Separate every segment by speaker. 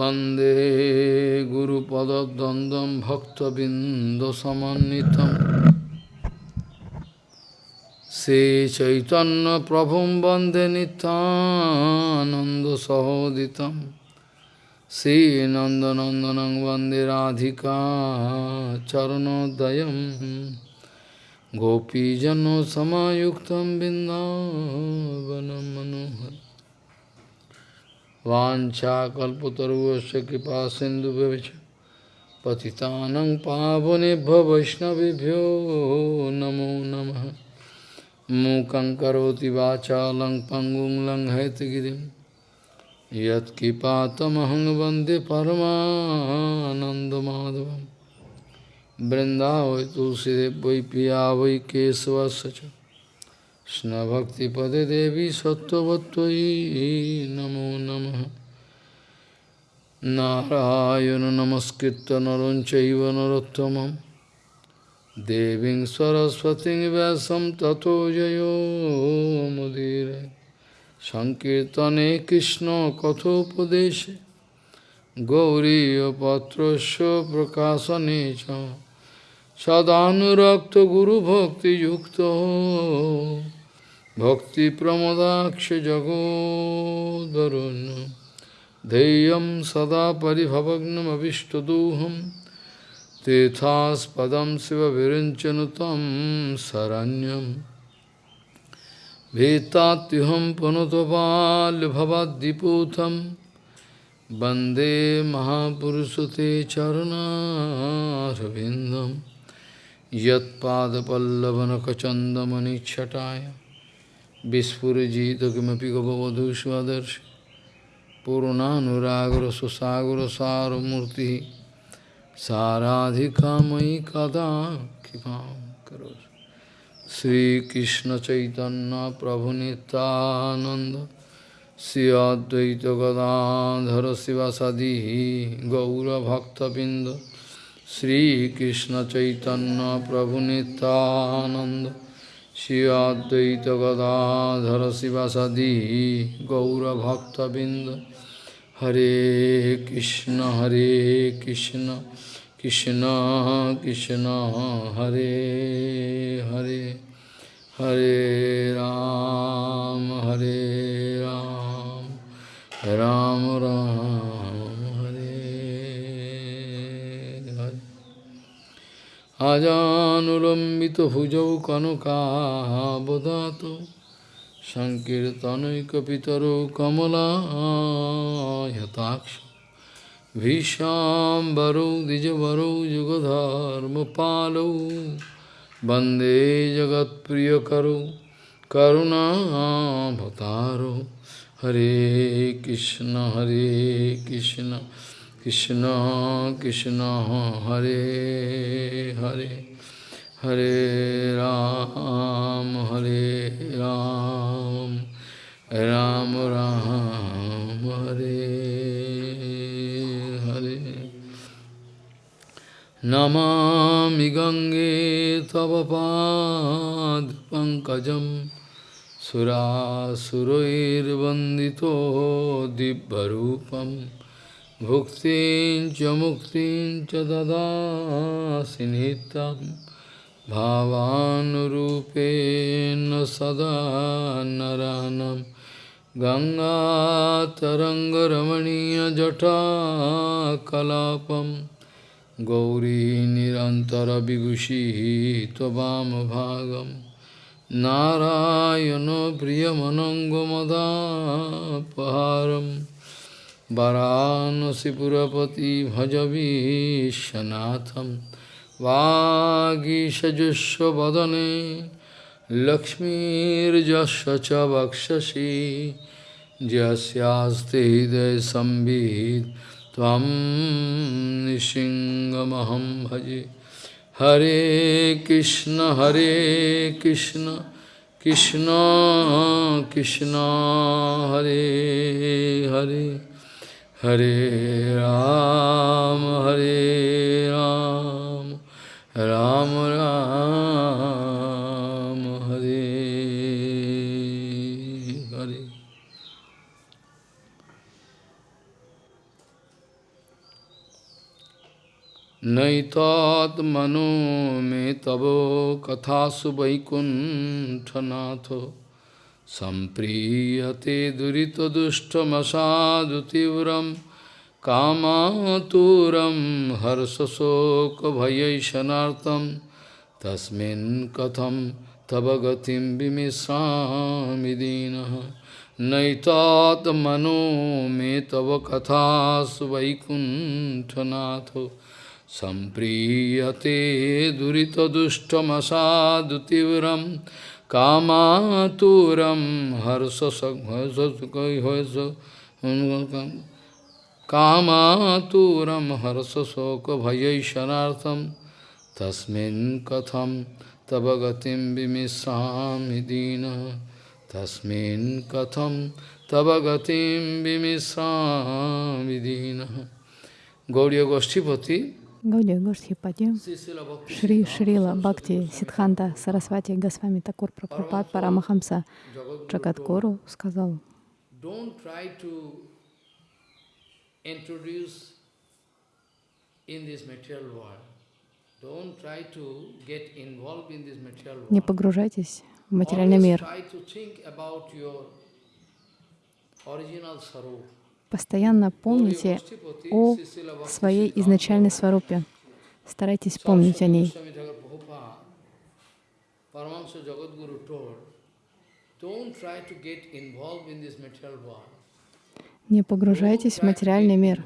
Speaker 1: वन्दे गुरुपदद्वन्द्वं भक्तबिन्दसमन्नितं श्रीचैतन्यप्रभुं वन्दे नितानन्दसहोदितं श्रीनन्दनन्दनं वन्दे राधिका चरणोदयं गोपीजनसमायुक्तं बिन्दावनं मनोहर Vancha kalpataruvasya kripa sindhu bhavicha patitanang pavanebha vaishnavibhyo namo namaha mukhaṁ karoti vācālaṁ paṅguṁ laṁ haitagiriṁ yat kipātamahaṁ vande paramānandamādhavam Vrindavai tulside vai piya kesava sacha কৃষ্ণভক্তিপদে দেবী সত্যবত্যই নমো নম। নারায়ণ নমস্কৃত নরঞ্চৈব নরোত্তম দেবী সরস্বতী ব্যাসম তথো জয়োমুদীর সংকীর্তনে কৃষ্ণ কথোপদেশে। গৌরীপত্র প্রকাশনে চ। Sadhanurakta Guru Bhakti Yukta Bhakti Pramadaksha Jagodarun Deyam Sada Paribhavagnam Avishtaduham Tethaspadam Siva Virinchanutam Saranyam Vetatyuham Panutopal Bhavadiputam Bande Mahapurushate Charanarvindam साराधिका मयि कदा कृपा करो श्रीकृष्ण चैतन्य प्रभु नित्यानंद श्री अद्वैत गदाधर शिवासादि गौरभक्तबिंद श्रीकृष्ण चैतन्य प्रभु Advaita Gadadhara Sivasadi Gaura Bhakta Binda Hare Krishna Hare Krishna Krishna Krishna Hare Hare Hare Ram Hare Ram Ram Ram আজানুলম্বিতভুজৌ কনকাবদাত সংকীর্তনৈকপিতরো কমলায়তাক্ষ ভীষাম্বরৌ দ্বিজবরৌ যুগধর্মপালৌ বন্দে জগৎপ্রিয়করৌ করুণাভতারৌ হরে কৃষ্ণ হরে Krishna Krishna Krishna Hare Hare Hare Ram Hare Ram Ram Ram Hare Hare Namami Gange Tava Pad Pankajam Sura Surair Vandito Dibbarupam भुक्तिं च मुक्तिं च ददासि नित्यं भावानुरूपेण सदा नरानं गङ्गातरङ्गरमणीयजटाकलापं गौरी निरन्तरविभूषिः त्ववामभागं नारायणो प्रियमनङ्गमदापहारम् वाराणसीपुरपति भज विश्वनाथं वागीषजुष्वदने लक्ष्मीर्जस्य च वक्षसि यस्यास्ते हृदयसंवित् त्वं निसिंहमहं भजे हरे कृष्ण हरे कृष्ण कृष्ण कृष्ण हरे Hare Hare Ram, Hare Ram, Ram Ram, Hare Hare. Naitat mano me tavo kathasu vaikunthanato सम्प्रीयते दुरितदुष्टमसादुतीव्रं कामातुरं हर्षशोकभयैशनार्थं तस्मिन् कथं तव गतिं विमिश्रामि दीनः नैतात्मनो मे तव कथासु वैकुण्ठनाथो सम्प्रीयते कामातुरम हर्षसहसुकम कामातुरम हर्षशोक भयशनाथम तस्मिन् कथम तब गतिम विमिश्रामि दीन तस्मिन् कथम तब गतिम विमिश्रामि दीन गौड़ीय गोष्ठीपति
Speaker 2: Гаудия Гоштхипати, Шри Шрила Бхакти Сидханта Сарасвати Госвами Такур Прабхупад Парамахамса Джагадгуру сказал, не погружайтесь в материальный мир. Постоянно помните о своей изначальной сварупе. Старайтесь помнить о ней. Не погружайтесь в материальный мир.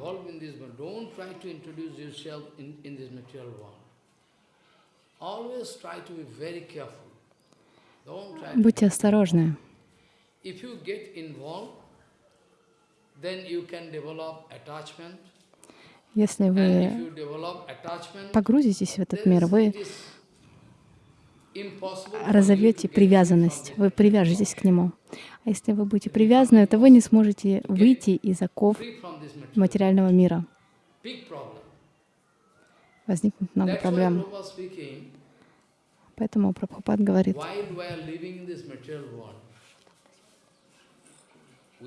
Speaker 2: Будьте осторожны. Если вы погрузитесь в этот мир, вы разовьете привязанность, вы привяжетесь к нему. А если вы будете привязаны, то вы не сможете выйти из оков материального мира. Возникнет много проблем. Поэтому Прабхупад говорит,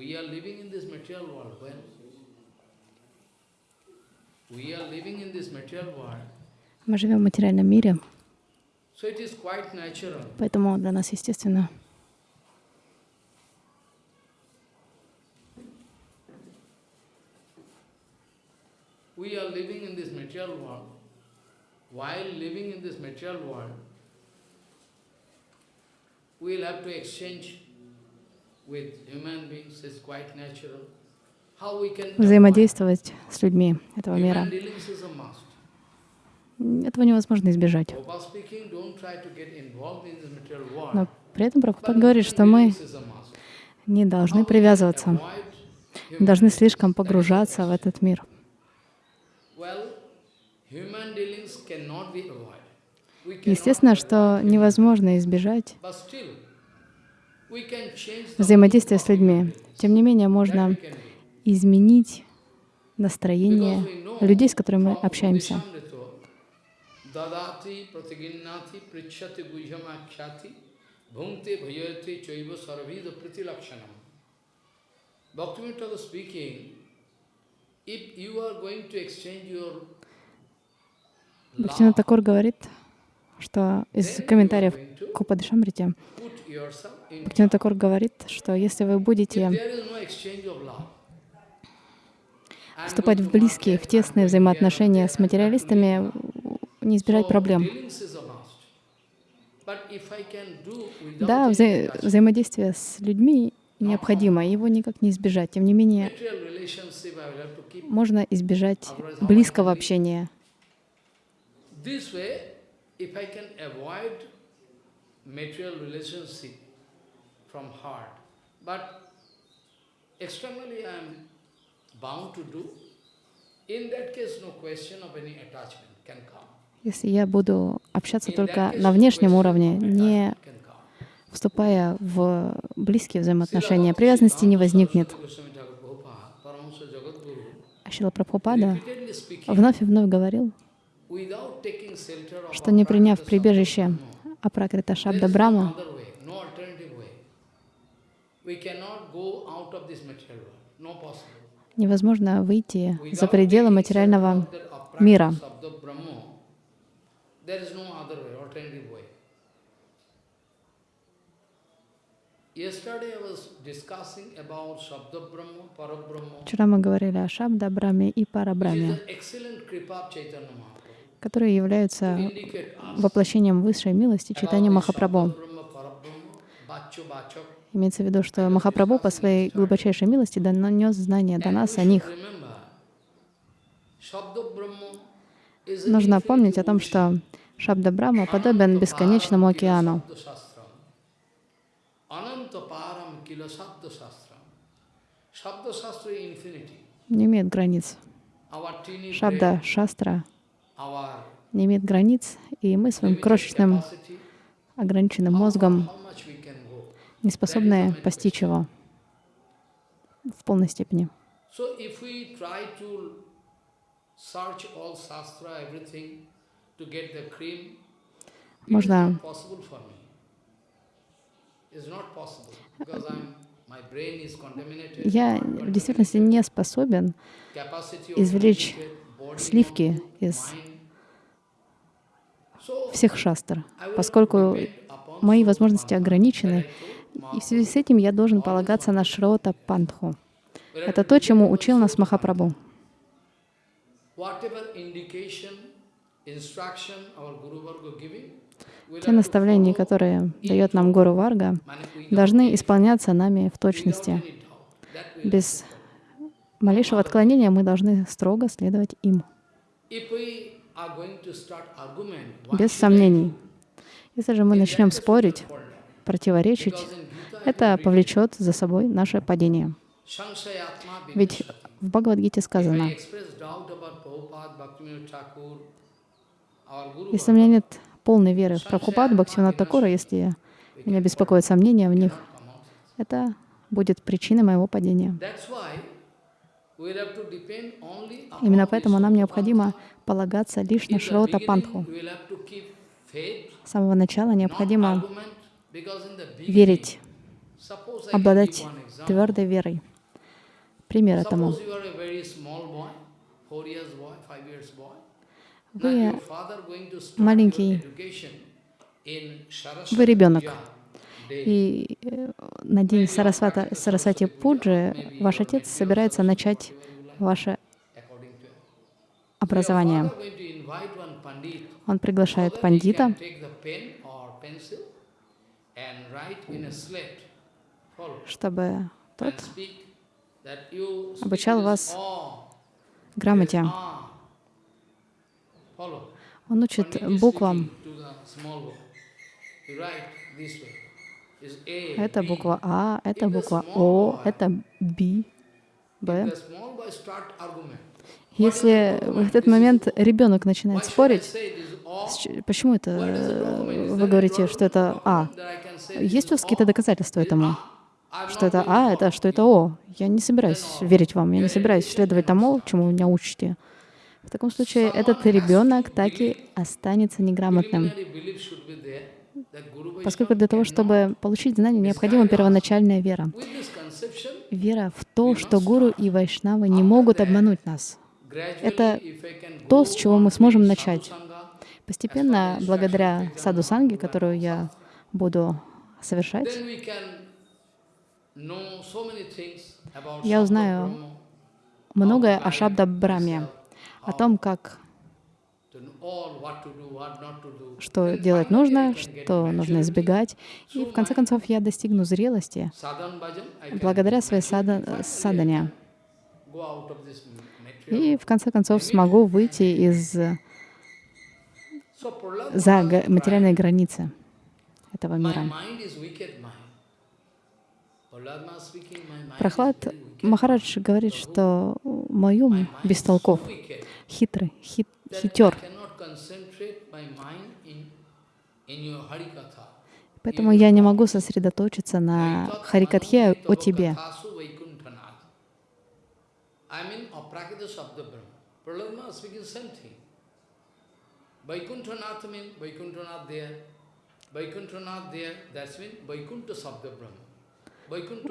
Speaker 2: We are living in this material world. When we are living in this material world, мы живем в материальном мире,
Speaker 1: so it is quite natural.
Speaker 2: поэтому для нас естественно
Speaker 1: We are living in this material world. While living in this material world, we will have to exchange
Speaker 2: взаимодействовать с людьми этого мира. Этого невозможно избежать. Но при этом Прабхупад говорит, что мы не должны привязываться, не должны слишком погружаться в этот мир. Естественно, что невозможно избежать взаимодействия с людьми. Тем не менее, можно изменить настроение людей, с которыми мы общаемся. Бхактина Такур говорит, что из комментариев к Упадышамрите Бхактина Такур говорит, что если вы будете вступать в близкие, в тесные взаимоотношения с материалистами, не избежать проблем. Да, вза взаимодействие с людьми необходимо, его никак не избежать. Тем не менее, можно избежать близкого общения material relationship from heart. But externally I am bound to do. In that case, no question of any attachment can come. Если я буду общаться только на внешнем уровне, не вступая в близкие взаимоотношения, привязанности не возникнет. Ашила Прабхупада вновь и вновь говорил, что не приняв прибежище Апракрита Шабда Брама, невозможно выйти за пределы материального
Speaker 1: мира. Вчера мы говорили о Шабда Браме и Парабраме, которые являются воплощением высшей милости читания Махапрабху. Имеется в виду, что Махапрабху по своей глубочайшей милости донес знания до нас о них. Нужно помнить о том, что Шабда Брама подобен бесконечному океану. Не имеет границ. Шабда Шастра не имеет границ, и мы своим крошечным, ограниченным мозгом не способны постичь его в полной степени. Можно. Я в действительности не способен извлечь сливки из всех шастр, поскольку мои возможности ограничены, и в связи с этим я должен полагаться на Шрота Пантху. Это то, чему учил нас Махапрабху. Те наставления, которые дает нам Гуру Варга, должны исполняться нами в точности. Без малейшего отклонения мы должны строго следовать им, без сомнений. Если же мы начнем спорить, противоречить, это повлечет за собой наше падение. Ведь в Бхагавадгите сказано, если у меня нет полной веры в Прабхупад, Бхактивинат Такура, если меня беспокоят сомнения в них, это будет причиной моего падения. Именно поэтому нам необходимо полагаться лишь на Шрота Пантху. С самого начала необходимо верить, обладать твердой верой. Пример этому. Вы маленький, вы ребенок. И э, на день Сарасвата, Сарасвати Пуджи ваш отец собирается начать ваше образование. Он приглашает пандита, чтобы тот обучал вас
Speaker 2: "ah",
Speaker 1: грамоте.
Speaker 2: "ah".
Speaker 1: Он учит буквам. Это буква А, это буква О, это Б, Б. Если в этот момент ребенок начинает спорить, почему это э, вы говорите, что это А? Есть у вас какие-то доказательства этому?
Speaker 2: I'm
Speaker 1: Что это А, это что это О? Я не собираюсь верить вам, я не собираюсь следовать тому, чему вы меня учите. В таком случае этот ребенок так и останется неграмотным, Поскольку для того, чтобы получить знания, необходима первоначальная вера. Вера в то, что гуру и вайшнавы не могут обмануть нас. Это то, с чего мы сможем начать. Постепенно, благодаря саду санги, которую я буду совершать, Я узнаю многое о Шабда Браме, о том, как что делать нужно, что нужно избегать. И в конце концов я достигну зрелости благодаря своей сада, садане. И в конце концов смогу выйти из за материальные границы этого мира. Прохлад. Махарадж говорит, что мой ум
Speaker 2: mind
Speaker 1: без
Speaker 2: is
Speaker 1: толков,
Speaker 2: so wicked
Speaker 1: хитрый, хит, хитер. Поэтому я не могу сосредоточиться на Харикатхе о тебе.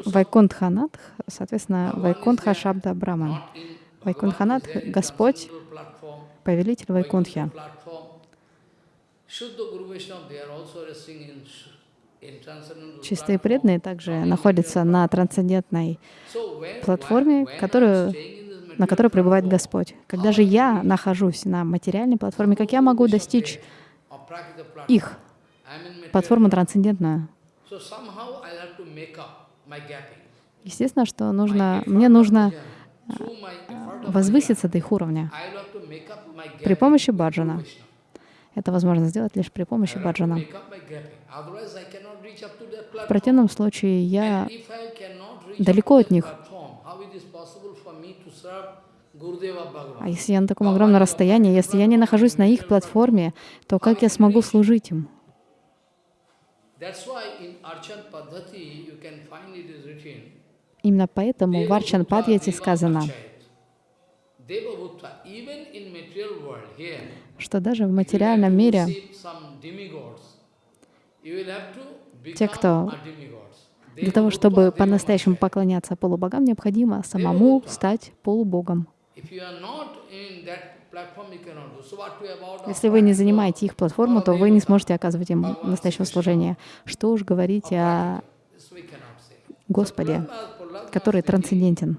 Speaker 1: Вайкунтханатх, соответственно, Вайкунтха Шабда Брахман. Вайкунханат — Господь, повелитель Вайкунхи. Чистые преданные также находятся на трансцендентной платформе, которую, на которой пребывает Господь. Когда же я нахожусь на материальной платформе, как я могу достичь их, платформу трансцендентную? Естественно, что нужно, мне нужно а, возвыситься до их уровня. При помощи баджана. Это возможно сделать лишь при помощи баджана. В противном случае я далеко от них. А если я на таком огромном расстоянии, если я не нахожусь на их платформе, то как я смогу служить им? Именно поэтому в Арчан Падьяте сказано, что даже в материальном мире те, кто для того, чтобы по-настоящему поклоняться полубогам, необходимо самому стать полубогом. Если вы не занимаете их платформу, то вы не сможете оказывать им настоящего служения. Что уж говорить о Господе, который трансцендентен.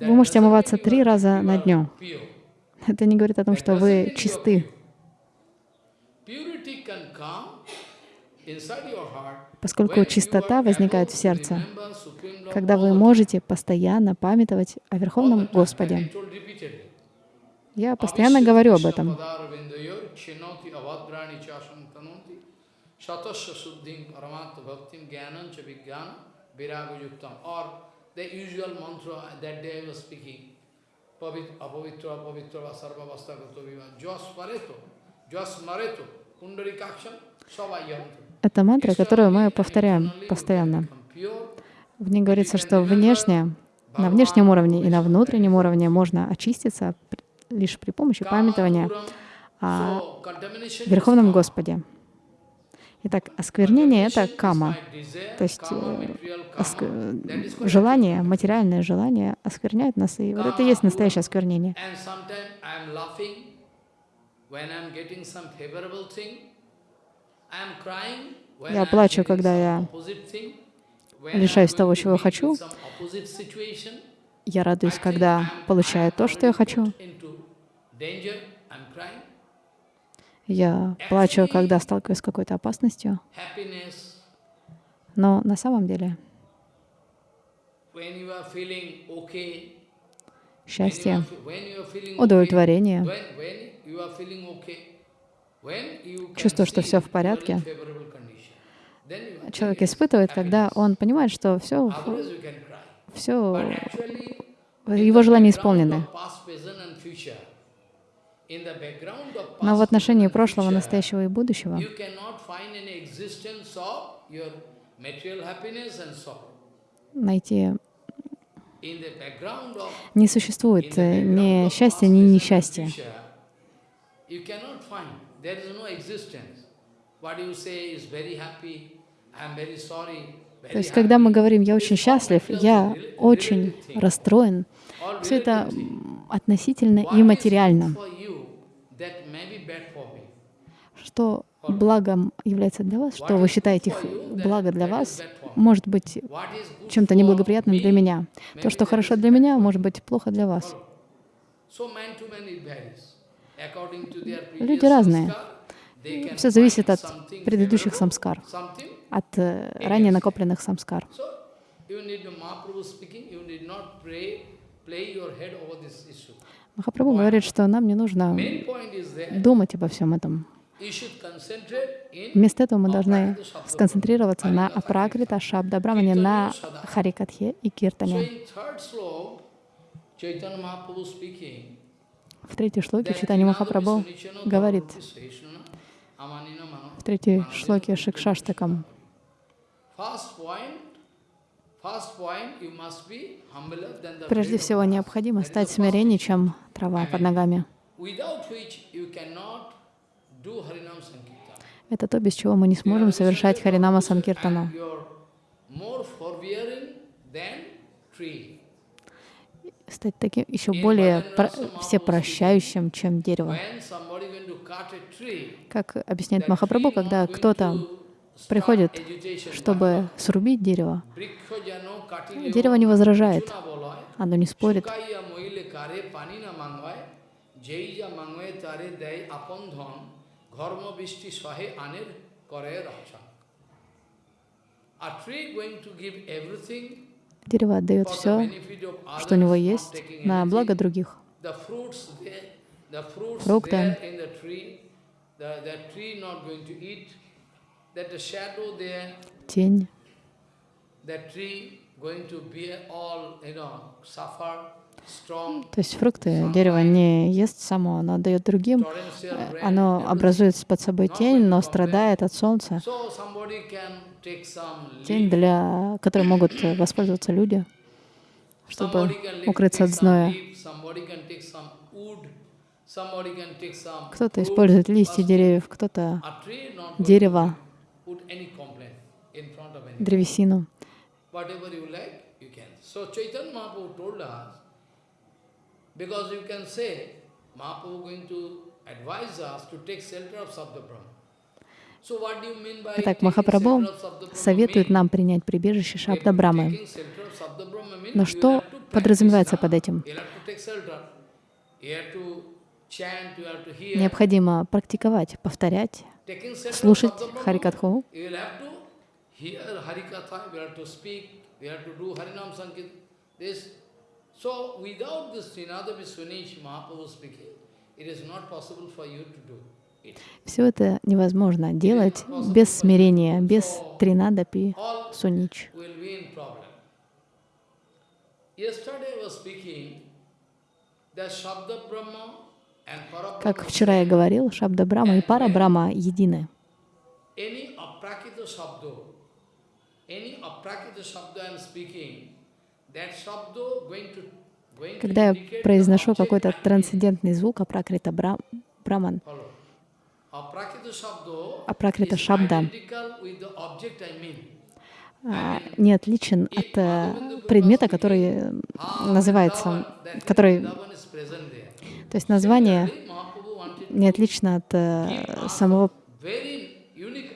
Speaker 1: вы можете омываться три раза на дню. Это не говорит о том, что вы чисты. Поскольку чистота возникает в сердце, когда вы можете постоянно памятовать о Верховном Господе. Я постоянно говорю об этом. The usual mantra that day I was speaking, apavitra, apavitra, sarva vasta gato viva, jos pareto, jos mareto, pundarikaksham, savayantu. Это мантра, которую мы повторяем постоянно. В ней говорится, что внешне, на внешнем уровне и на внутреннем уровне можно очиститься лишь при помощи памятования о Верховном Господе. Итак, осквернение — это кама, то есть э, желание, материальное желание оскверняет нас, и вот это и есть настоящее осквернение. Я плачу, когда я лишаюсь того, чего хочу. Я радуюсь, когда получаю то, что я хочу. Я плачу, когда сталкиваюсь с какой-то опасностью. Но на самом деле счастье, удовлетворение, чувство, что все в порядке, человек испытывает, когда он понимает, что все, все его желания исполнены. Но в отношении прошлого, настоящего и будущего найти не существует ни счастья, ни несчастья. То есть, когда мы говорим «я очень счастлив», «я очень расстроен», все это относительно и материально. Что благом является для вас, что вы считаете благо для вас, может быть чем-то неблагоприятным для меня. То, что хорошо для меня, может быть плохо для вас. Люди разные. Все зависит от предыдущих самскар, от э, ранее накопленных самскар. Махапрабху говорит, что нам не нужно думать обо всем этом. Вместо этого мы должны сконцентрироваться на апракрита шабда брамане, на харикатхе и киртане. В третьей шлоке Читани Махапрабху говорит, в третьей шлоке Шикшаштакам, прежде всего необходимо стать смиреннее, чем трава под ногами. Это то, без чего мы не сможем совершать Харинама Санкиртану. Стать таким еще более про всепрощающим, чем дерево. Как объясняет Махапрабху, когда кто-то приходит, чтобы срубить дерево, дерево не возражает, оно не спорит. Дерево отдает все, что у него есть, на благо других. Фрукты, тень, то есть фрукты дерево не ест само, оно дает другим, э, оно образует под собой тень, но страдает от солнца. Тень, для которой могут воспользоваться люди, чтобы укрыться от зноя. Кто-то использует листья деревьев, кто-то дерево, древесину. Итак, Махапрабху советует нам принять прибежище Шабда Брамы. Но что подразумевается под этим? Необходимо практиковать, повторять, слушать Харикатху, So without this Trinada Viswanich Mahaprabhu speaking, it is not possible for you to do it. Все это невозможно делать без смирения, без тринадапи сунич. Как вчера я говорил, Шабда Брама и Пара Брама едины. Когда я произношу какой-то трансцендентный звук, апракрита бра браман, апракрита шабда, а, не отличен от э, предмета, который называется, который, то есть название не отлично от э, самого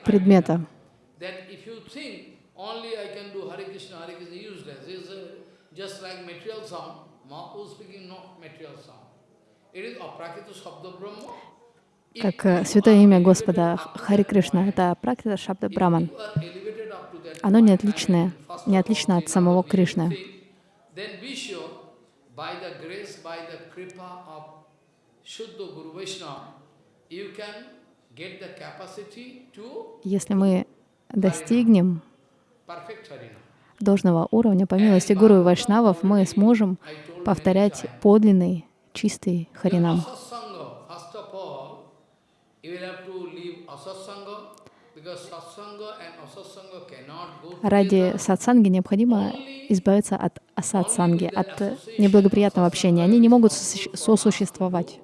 Speaker 1: предмета. Как э, святое имя Господа Хари Кришна, это практика Шабда Браман. Оно не отличное, не отлично от самого Кришны. Если мы достигнем должного уровня, по милости Гуру и Вайшнавов, мы сможем повторять подлинный, чистый Харинам. Ради сатсанги необходимо избавиться от асатсанги, от неблагоприятного общения. Они не могут сосуществовать.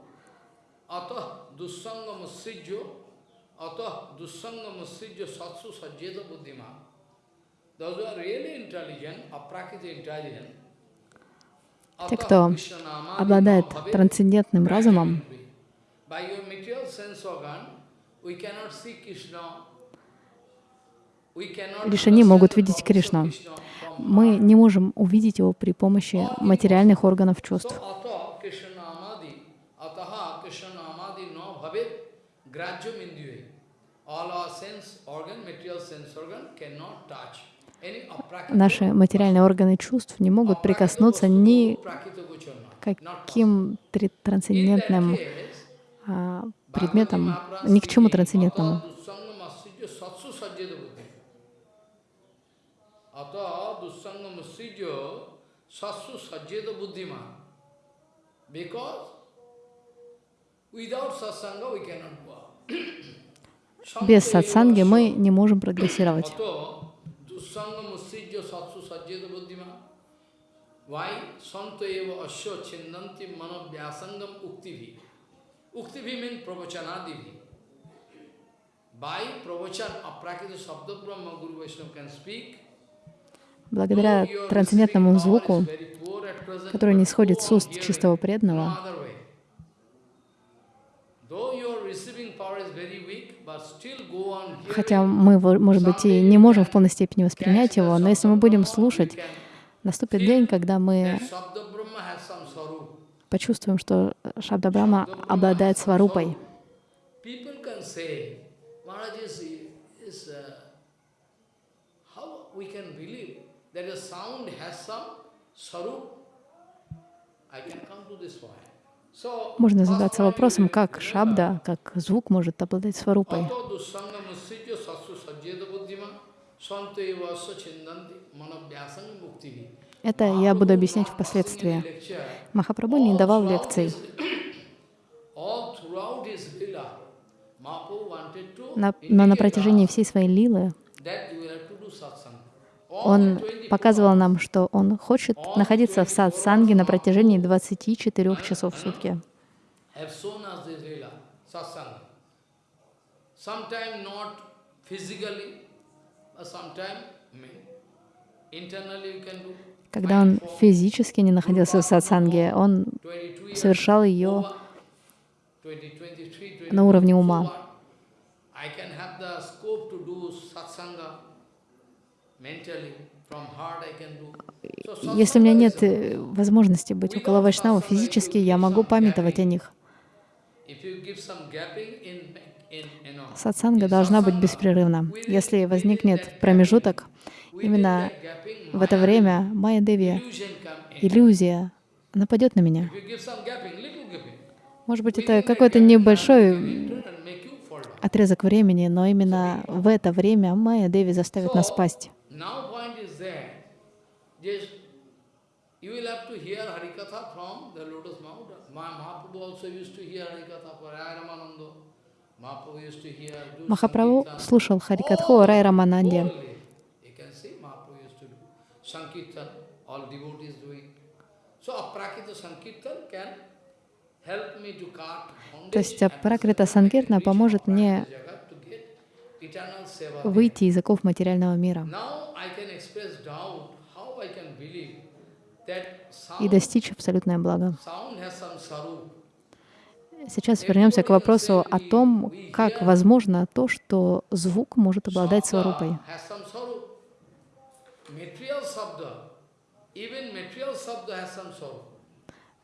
Speaker 1: Те, кто обладает трансцендентным разумом, лишь они могут видеть Кришну. Мы не можем увидеть его при помощи материальных органов чувств. Grajyam indue. All our sense organ, material sense organ cannot touch. Наши материальные органы чувств не могут прикоснуться ни к каким трансцендентным а, предметам, ни к чему трансцендентному.
Speaker 3: Because
Speaker 1: без сатсанги мы не можем прогрессировать.
Speaker 3: Uktivi means pravachanadivi. By pravachan aprakita sabda brahma Guru Vaishnava can speak.
Speaker 1: Благодаря трансцендентному звуку, который не сходит с уст чистого преданного, хотя мы, может быть, и не можем в полной степени воспринять его, но если мы будем слушать, наступит день, когда мы почувствуем, что Шабда Брахма обладает сварупой.
Speaker 3: that a sound has some sarup, I can come to this point.
Speaker 1: Можно задаться вопросом, как шабда, как звук может обладать сварупой. Это я буду объяснять впоследствии. Махапрабху не давал лекций. Но на протяжении всей своей лилы он показывал нам, что он хочет находиться в сатсанге на протяжении 24 часов в сутки. Когда он физически не находился в сатсанге, он совершал ее на уровне ума. Если у меня нет э, возможности быть около Вайшнава физически, я могу памятовать о них. Сатсанга должна быть беспрерывна. Если возникнет промежуток, именно в это время Майя Деви, иллюзия, нападет на меня. Может быть, это какой-то небольшой отрезок времени, но именно в это время Майя Деви заставит нас спасть. You will have to hear Harikatha from the lotus mount. Mahaprabhu also used to hear Harikatha for Ramananda. Mahaprabhu used to hear... Махапрабху слушал Харикатху Рай Рамананде.
Speaker 3: Sankirtan, all devotees doing. So Aprakita Sankirtan can help me to cut
Speaker 1: То есть Пракрита Санкиртна поможет мне выйти из оков материального мира и достичь абсолютное благо. Сейчас вернемся к вопросу о том, как возможно то, что звук может обладать сварупой.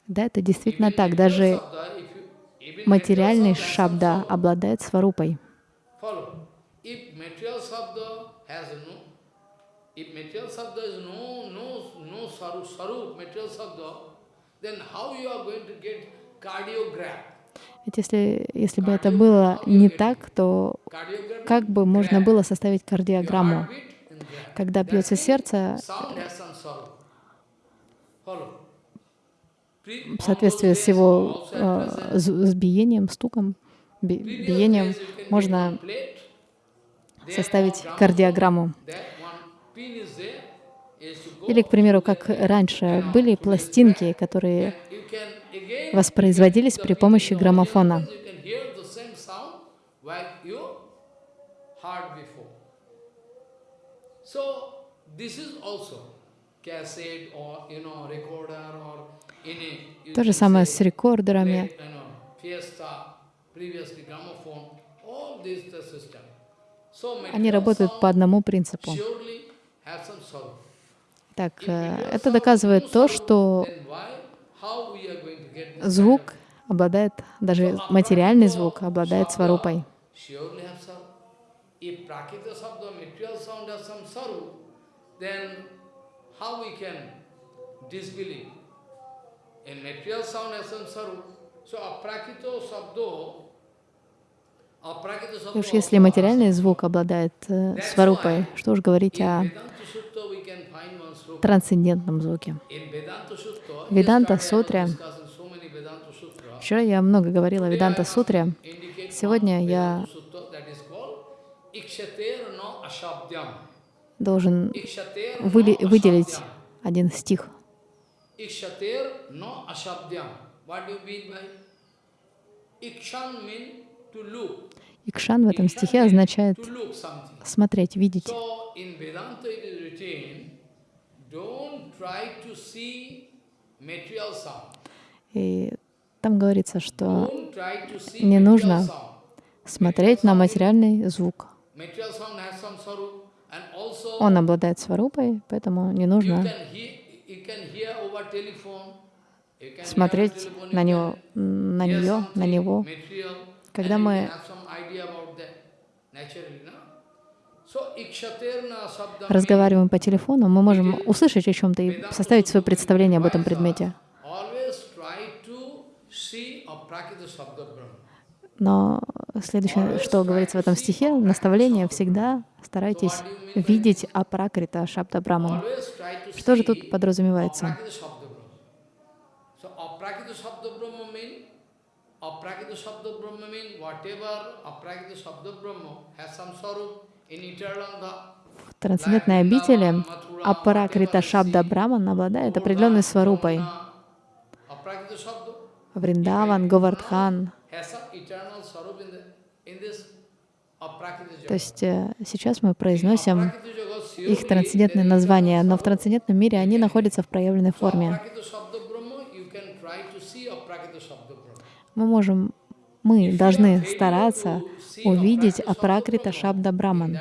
Speaker 1: Да, это действительно так. Даже материальный шабда обладает сварупой. If material sabda is no, no, no saru, saru, material sabda, then how you are going to get cardiograph? Ведь если, если бы это было не так, то как бы можно было составить кардиограмму? Когда бьется сердце, в соответствии с его э, с биением, стуком, би, биением, можно составить кардиограмму. Или, к примеру, как раньше, были пластинки, которые воспроизводились при помощи граммофона. То же самое с рекордерами. Они работают по одному принципу. Так, э, это доказывает то, что звук обладает, даже материальный звук обладает сварупой. Уж если материальный звук обладает э, сварупой, что уж говорить о трансцендентном звуке. Веданта Сутре. Вчера я много говорила о Веданта Сутре. Сегодня я должен выли- выделить один стих.
Speaker 3: Mean to look.
Speaker 1: Икшан в этом стихе означает смотреть, видеть. И там говорится, что не нужно смотреть на материальный звук. Он обладает сварупой, поэтому не нужно смотреть на него, на нее, на него. Когда мы разговариваем по телефону, мы можем услышать о чем-то и составить свое представление об этом предмете. Но следующее, что говорится в этом стихе, наставление всегда старайтесь видеть апракрита Шабда
Speaker 3: to
Speaker 1: Что же тут подразумевается?
Speaker 3: aprakita sabda brahma. So, aprakita sabda brahma mean aprakita sabda brahma mean whatever aprakita sabda brahma has some sarup in.
Speaker 1: В трансцендентной обители апракрита Шабда Браман обладает определенной сварупой. Вриндаван, Говардхан.
Speaker 3: eternal
Speaker 1: То есть э, сейчас мы произносим их трансцендентные названия, но в трансцендентном мире они находятся в проявленной форме.
Speaker 3: aprakita sabda brahma, you can try to see aprakita sabda brahma.
Speaker 1: Мы можем, мы должны стараться увидеть апракрита Шабда Браман.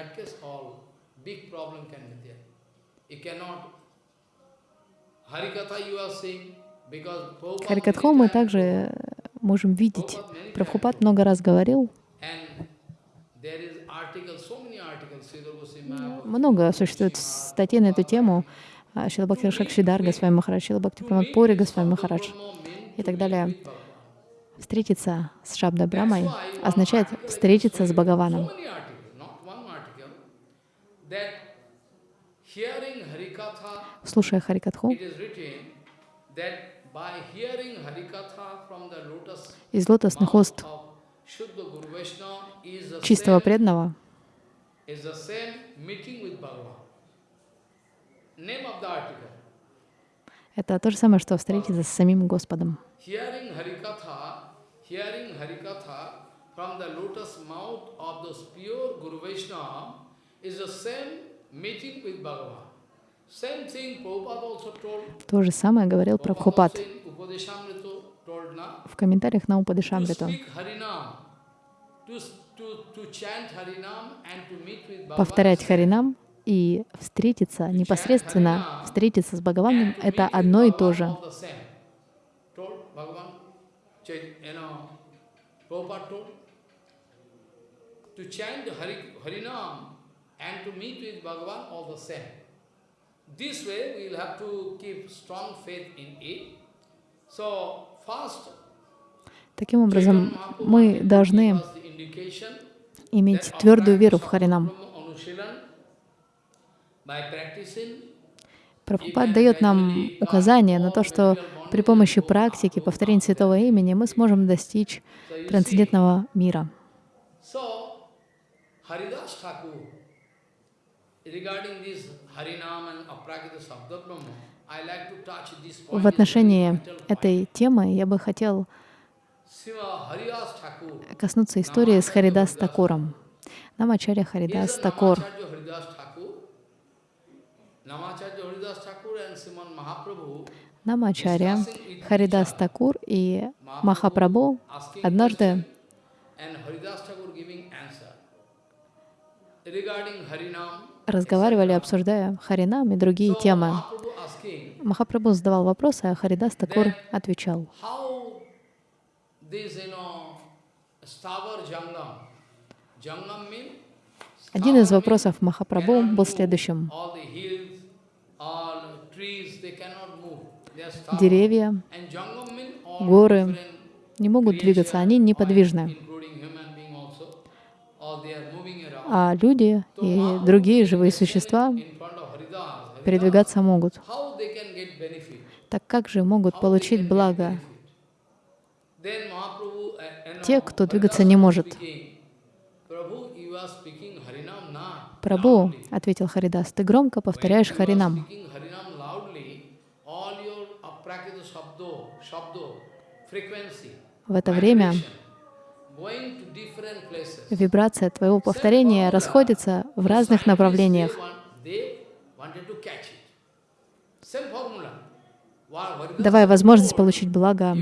Speaker 1: Харикатху мы также можем видеть. Прабхупад много раз говорил, много существует статей на эту тему. Шила Бхакти Шакшидар Госвами Махарадж, Шила Бхакти Прамад Пури Госвами Махарадж и так далее. Встретиться с Шабда Брамой означает встретиться с Бхагаваном. Слушая Харикатху, из лотосных уст чистого преданного это то же самое, что встретиться с самим Господом.
Speaker 3: Hearing Harikatha, from the lotus mouth of the pure Guru Vaishnava is the same meeting with Bhagavan. Same thing Prabhupada also told.
Speaker 1: То же самое говорил Прабхупад в комментариях на Упадышамриту. Повторять. Харинам и встретиться, непосредственно встретиться с Бхагаваном, это одно и то же.
Speaker 3: You know, Prabhupada told, to chant Hari, Harinam and to meet with Bhagavan all the same. This way we will have to keep strong faith in it. So first,
Speaker 1: Таким образом, мы должны иметь твердую веру в Харинам. Прабхупад дает нам указание на то, что при помощи практики повторения святого имени мы сможем достичь трансцендентного мира. В отношении этой темы я бы хотел коснуться истории с Харидас Такуром. Намачарья Харидас Такур. Намачарья Харидас Такур и Махапрабху однажды разговаривали, обсуждая Харинам и другие темы. Махапрабху задавал вопросы, а Харидас Такур отвечал. Один из вопросов Махапрабху был следующим.
Speaker 3: all the hills, all trees, they cannot move. They are stubborn.
Speaker 1: Деревья горы не могут двигаться, они неподвижны. А люди и другие живые существа передвигаться могут. Так как же могут получить благо? те, кто двигаться не может? Прабу, ответил Харидас, ты громко повторяешь Харинам. В это время вибрация твоего повторения расходится в разных направлениях. Давая возможность получить благо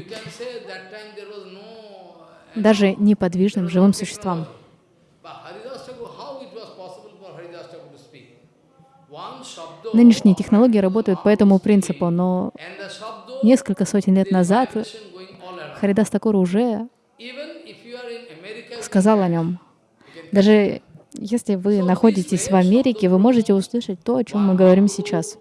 Speaker 1: даже неподвижным живым существам. Нынешние технологии работают по этому принципу, но несколько сотен лет назад Харидас Такур уже сказал о нем. Даже если вы находитесь в Америке, вы можете услышать то, о чем мы говорим сейчас.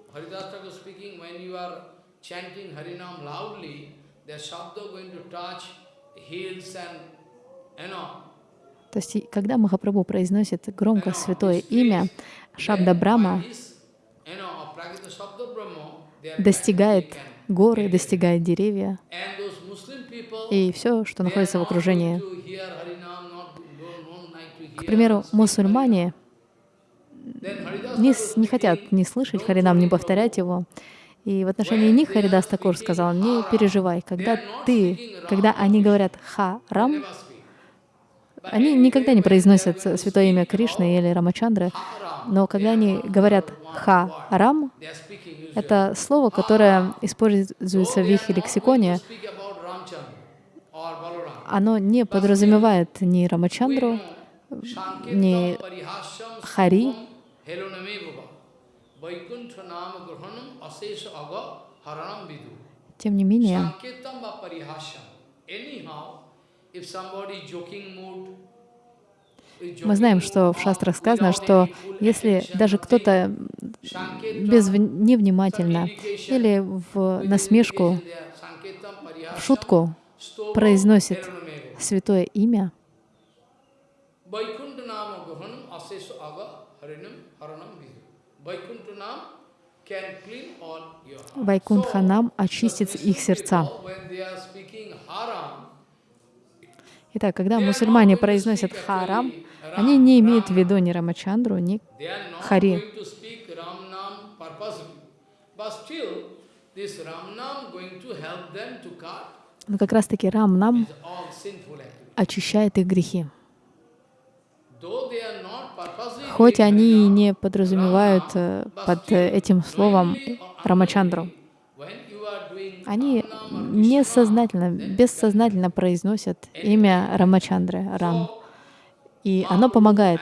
Speaker 1: То есть, когда Махапрабху произносит громко святое имя, Шабда Брама достигает горы, достигает деревья и все, что находится в окружении. К примеру, мусульмане не, не хотят не слышать Харинам, не повторять его. И в отношении них Харидас Такур сказал, не переживай, когда ты, когда они говорят «харам», они никогда не произносят святое имя Кришны или Рамачандры, но когда они говорят «ха-рам», это слово, которое используется в их лексиконе, оно не подразумевает ни Рамачандру, ни Хари. Тем не менее, мы знаем, что в шастрах сказано, что если даже кто-то без, невнимательно или в насмешку, в шутку произносит святое имя, Вайкунтханам очистит их сердца. Итак, когда мусульмане произносят харам, они не имеют в виду ни Рамачандру, ни Хари. Но как раз-таки Рам нам очищает их грехи. Хоть они не подразумевают э, под этим словом Рамачандру, они несознательно, бессознательно произносят имя Рамачандры, Рам. И оно помогает,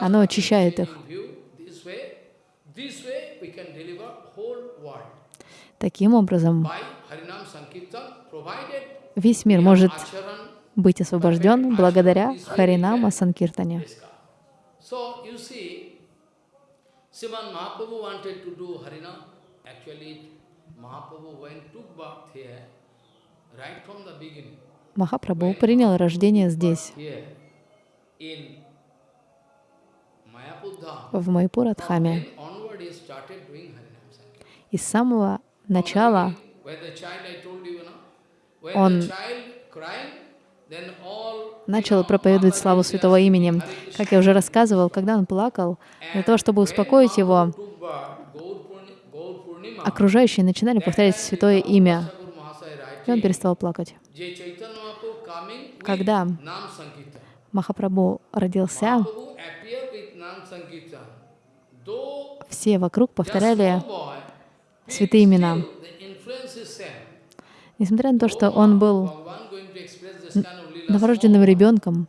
Speaker 1: оно очищает их. Таким образом, весь мир может быть освобожден благодаря Харинама Санкиртане. Махапрабху принял рождение здесь, в Майпурадхаме. И с самого начала он начал проповедовать славу святого имени. Как я уже рассказывал, когда он плакал, для того, чтобы успокоить его, окружающие начинали повторять святое имя, и он перестал плакать. Когда Махапрабху родился, все вокруг повторяли святые имена. Несмотря на то, что он был новорожденным ребенком,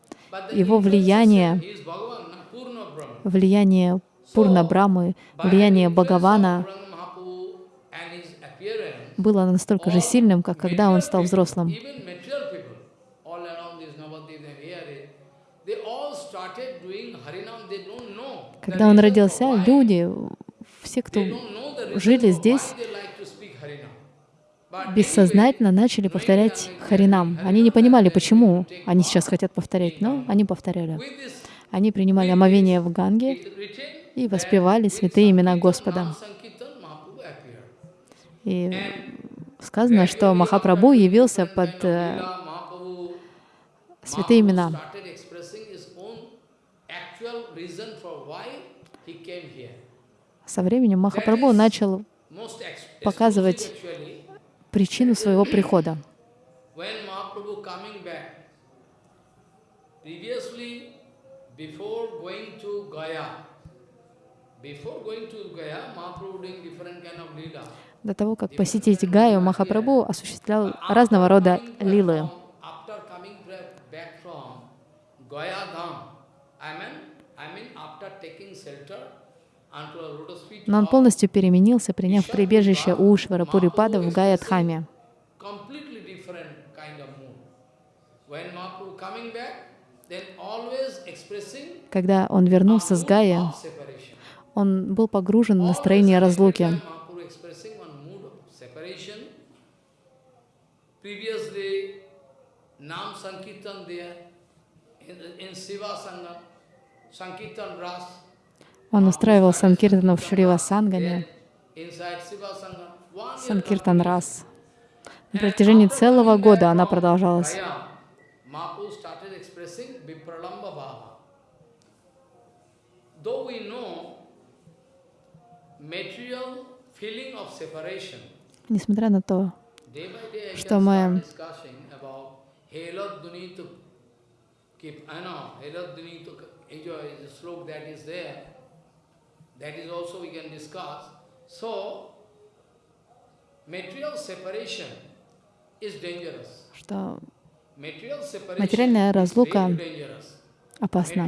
Speaker 1: его влияние, влияние Пурна Брамы, влияние Бхагавана было настолько же сильным, как когда он стал взрослым. Когда он родился, люди, все, кто жили здесь, бессознательно начали повторять Харинам. Они не понимали, почему они сейчас хотят повторять, но они повторяли. Они принимали омовение в Ганге и воспевали святые имена Господа. И сказано, что Махапрабху явился под э, святые имена. Со временем Махапрабху начал показывать причину своего прихода. До того, как посетить Гаю, Махапрабху осуществлял разного рода лилы. Но он полностью переменился, приняв прибежище у Ушвара Пурипада в Гаядхаме. Когда он вернулся с Гая, он был погружен в настроение разлуки. Он устраивал Санкиртану в Шрива Сангане, Санкиртан Рас. На протяжении целого года она продолжалась. Несмотря на то, что мы that is also we can discuss. So, material separation is dangerous. Что материальная разлука опасна.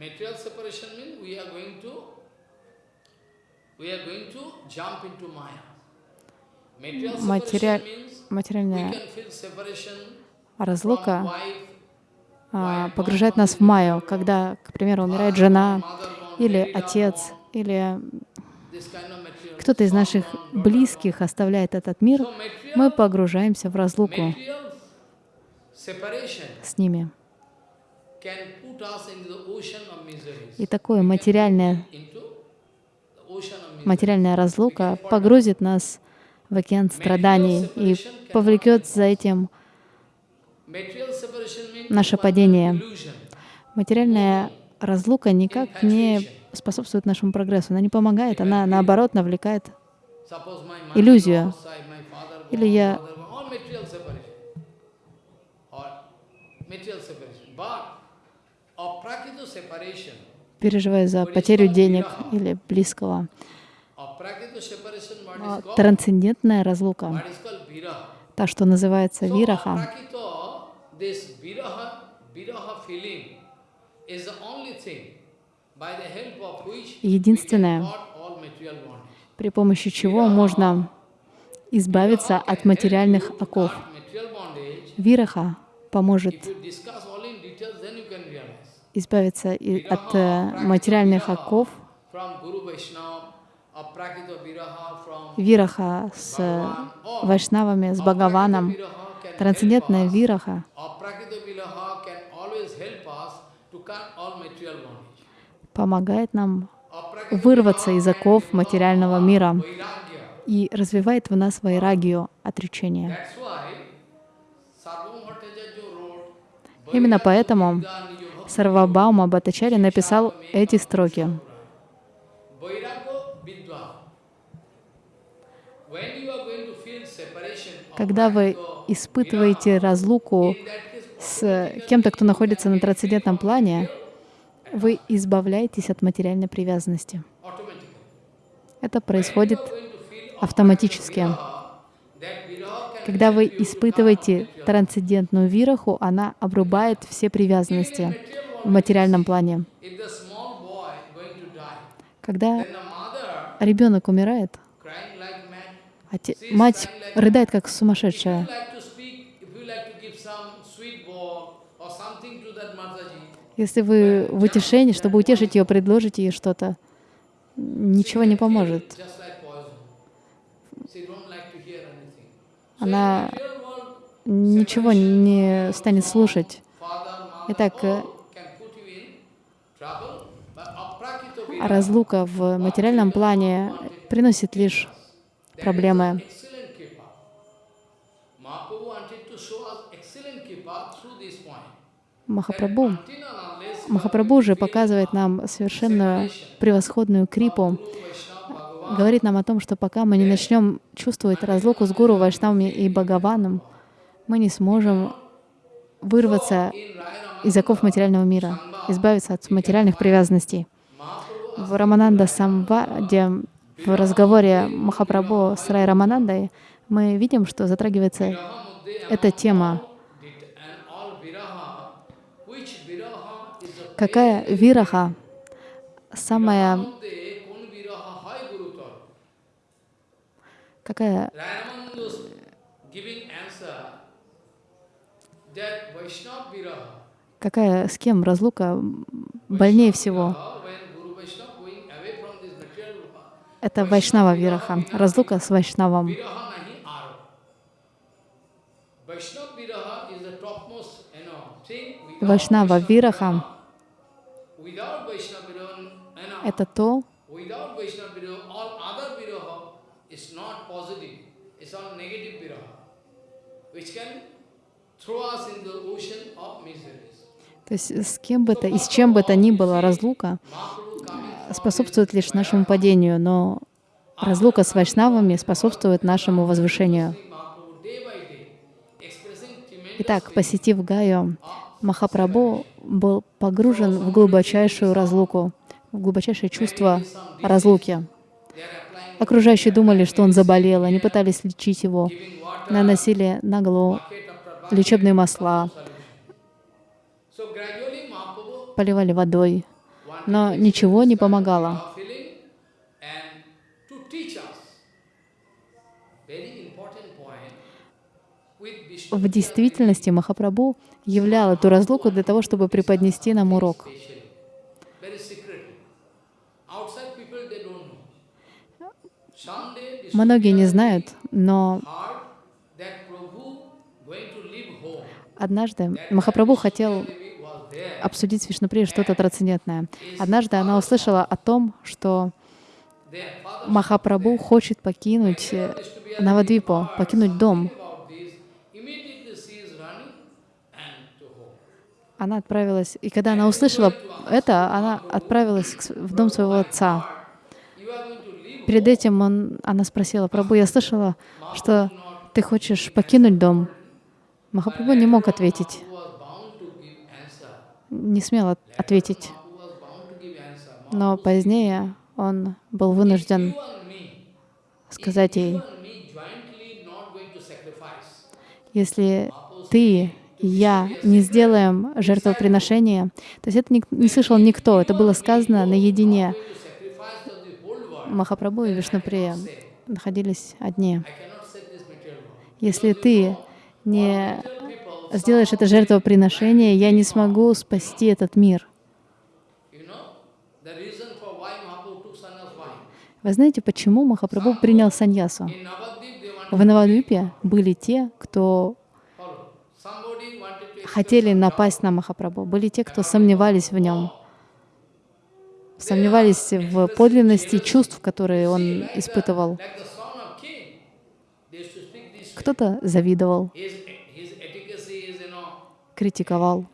Speaker 1: Material separation means we are going to we are going to jump into Maya. Материаль, материальная разлука а, погружает нас в майю, когда, к примеру, умирает жена или отец, или кто-то из наших близких оставляет этот мир, мы погружаемся в разлуку с ними. И такое материальное, материальная разлука погрузит нас в океан страданий и повлекет за этим наше падение. Материальная разлука никак не способствует нашему прогрессу, она не помогает, она наоборот навлекает иллюзию. Или я переживаю за потерю денег или близкого. Но трансцендентная разлука, та, что называется вираха, единственное, при помощи чего можно избавиться от материальных оков. Вираха поможет избавиться от э, материальных оков, вираха с вайшнавами, с Бхагаваном, трансцендентная вираха помогает нам вырваться из оков материального мира и развивает в нас вайрагию, отречение. Именно поэтому Сарвабаума Бхаттачарья написал эти строки. Когда вы испытываете разлуку с кем-то, кто находится на трансцендентном плане, вы избавляетесь от материальной привязанности. Это происходит автоматически. Когда вы испытываете трансцендентную вираху, она обрубает все привязанности в материальном плане. Когда ребенок умирает, мать рыдает как сумасшедшая. Если вы в утешении, чтобы утешить ее, предложите ей что-то, ничего не поможет. Она ничего не станет слушать. Итак, э, разлука в материальном плане приносит лишь проблемы. Махапрабху, Махапрабху же показывает нам совершенную превосходную крипу, говорит нам о том, что пока мы не начнем чувствовать разлуку с Гуру, Вайшнавами и Бхагаваном, мы не сможем вырваться из оков материального мира, избавиться от материальных привязанностей. В Рамананда Самваде, в разговоре Махапрабху с Рай Раманандой, мы видим, что затрагивается эта тема. Какая вираха самая какая какая с кем разлука больнее всего? Это Вайшнава Вираха, разлука с Вайшнавом. Вайшнава Вираха — это то, то есть с кем бы то и с чем бы то ни было разлука способствует лишь нашему падению, но разлука с вайшнавами способствует нашему возвышению. Итак, посетив Гаю, Махапрабху был погружен в глубочайшую разлуку, в глубочайшее чувство разлуки. Окружающие думали, что он заболел, они пытались лечить его, наносили на голову лечебные масла, поливали водой, но ничего не помогало. В действительности Махапрабху являл эту разлуку для того, чтобы преподнести нам урок. Многие не знают, но однажды Махапрабху хотел обсудить с Вишнуприей что-то трансцендентное. Однажды она услышала о том, что Махапрабху хочет покинуть Навадвипу, покинуть дом. Она отправилась, и когда она услышала это, она отправилась в дом своего отца. Перед этим он, она спросила, «Прабу, я слышала, что ты хочешь покинуть дом». Махапрабху не мог ответить не смел ответить. Но позднее он был вынужден сказать ей, если ты я не сделаем жертвоприношение, то есть это не, не слышал никто, это было сказано наедине. Махапрабху и Вишнуприя находились одни. Если ты не сделаешь это жертвоприношение, я не смогу спасти этот мир. Вы знаете, почему Махапрабху принял саньясу? В Навадвипе были те, кто хотели напасть на Махапрабху, были те, кто сомневались в нем, сомневались в подлинности чувств, которые он испытывал. Кто-то завидовал, критиковал.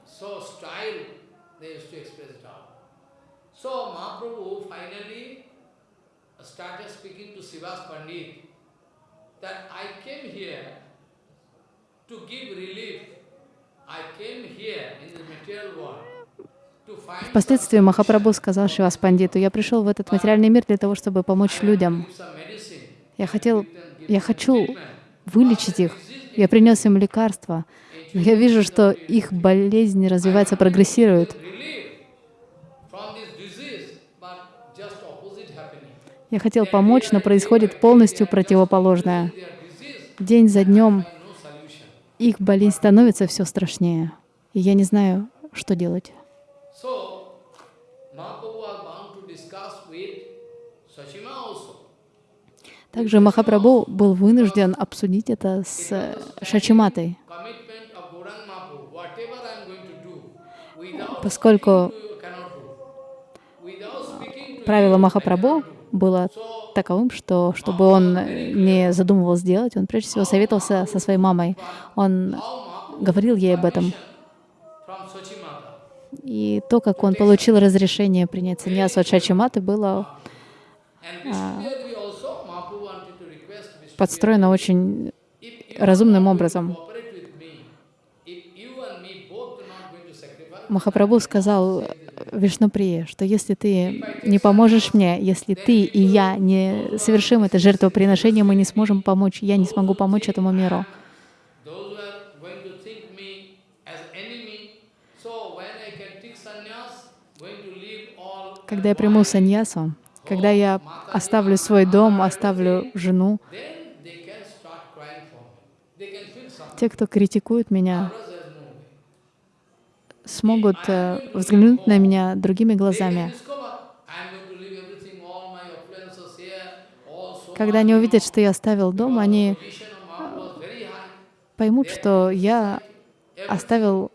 Speaker 1: Впоследствии Махапрабху сказал Шивас Пандиту, «Я пришел в этот материальный мир для того, чтобы помочь людям. Я хотел, я хочу вылечить их. Я принес им лекарства, но я вижу, что их болезнь развивается, прогрессирует. Я хотел помочь, но происходит полностью противоположное. День за днем их болезнь становится все страшнее. И я не знаю, что делать. Также Махапрабху был вынужден обсудить это с Шачиматой. Поскольку правило Махапрабху было таковым, что чтобы он не задумывал сделать, он прежде всего советовался со своей мамой. Он говорил ей об этом. И то, как он получил разрешение принять саньясу от Шачиматы, было а, подстроено очень разумным образом. Махапрабху сказал Вишнуприе, что если ты не поможешь мне, если ты и я не совершим это жертвоприношение, мы не сможем помочь, я не смогу помочь этому миру. Когда я приму саньясу, когда я оставлю свой дом, оставлю жену, те, кто критикует меня, смогут э, взглянуть на меня другими глазами. Когда они увидят, что я оставил дом, они поймут, что я оставил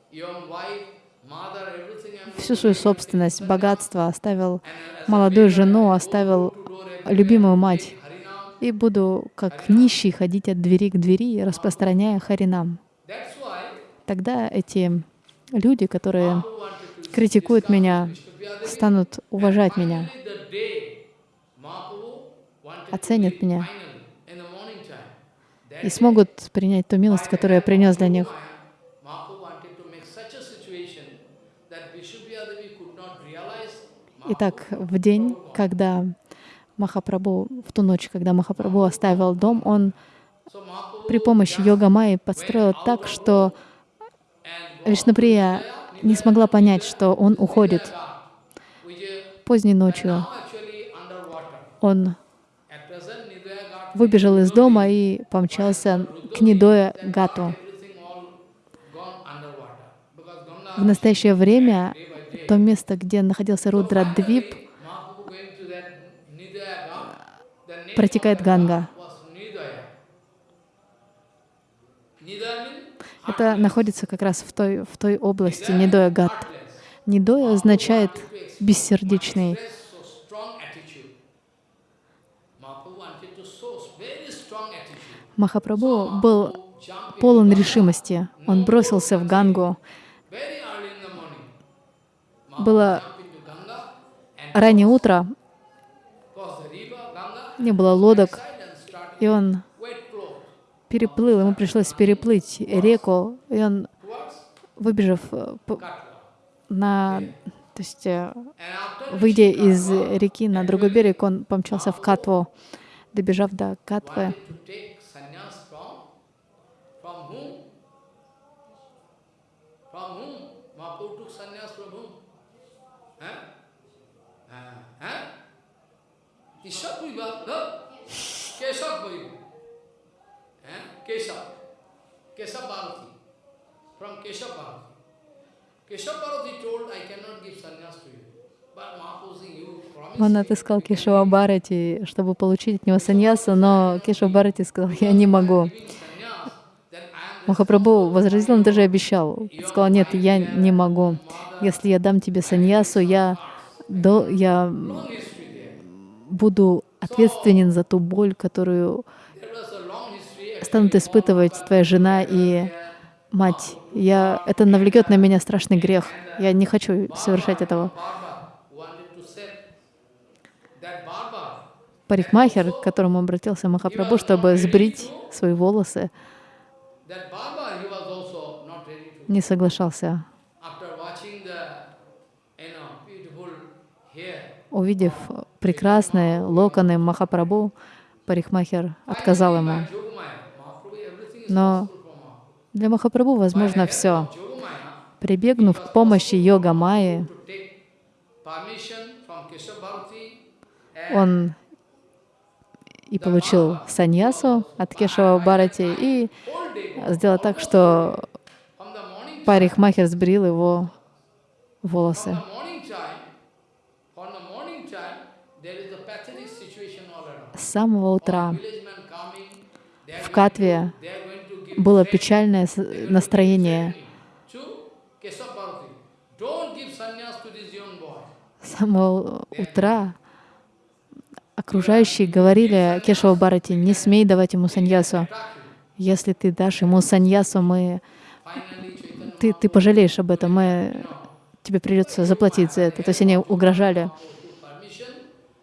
Speaker 1: всю свою собственность, богатство, оставил молодую жену, оставил любимую мать. И буду как нищий ходить от двери к двери, распространяя харинам. Тогда эти люди, которые критикуют меня, станут уважать меня, оценят меня и смогут принять ту милость, которую я принес для них. Итак, в день, когда Махапрабху, в ту ночь, когда Махапрабху оставил дом, он при помощи йога Майи подстроил так, что Вишнуприя не смогла понять, что он уходит. Поздней ночью он выбежал из дома и помчался к Нидоя Гату. В настоящее время то место, где находился Рудрадвип, протекает Ганга. Это находится как раз в той, в той области Нидоя Гат. Нидоя означает бессердечный. Махапрабху был полон решимости. Он бросился в Гангу. Было раннее утро, не было лодок, и он переплыл, ему пришлось переплыть реку, и он, выбежав э, на, то есть, э, выйдя из реки на другой берег, он помчался в Катву, добежав до Катвы. Keshav, Keshav Bharati, from Keshav Bharati. Keshav Bharati told, I cannot give sannyas to you. Он отыскал Кешава Барати, чтобы получить от него саньясу, но Кешава Барати сказал, я не могу. Махапрабху возразил, он даже обещал. Сказал, нет, я не могу. Если я дам тебе саньясу, я, до, я буду ответственен за ту боль, которую станут испытывать твоя жена и мать. Я, это навлекет на меня страшный грех. Я не хочу совершать этого. Парикмахер, к которому обратился Махапрабху, чтобы сбрить свои волосы, не соглашался. Увидев прекрасные локоны Махапрабху, парикмахер отказал ему. Но для Махапрабху возможно все. Прибегнув к помощи йога Майи, он и получил саньясу от Кешава Барати и сделал так, что парикмахер сбрил его волосы. С самого утра в Катве было печальное настроение. С самого утра окружающие говорили Кешава Барати, не смей давать ему саньясу. Если ты дашь ему саньясу, мы... ты, ты пожалеешь об этом, мы... тебе придется заплатить за это. То есть они угрожали.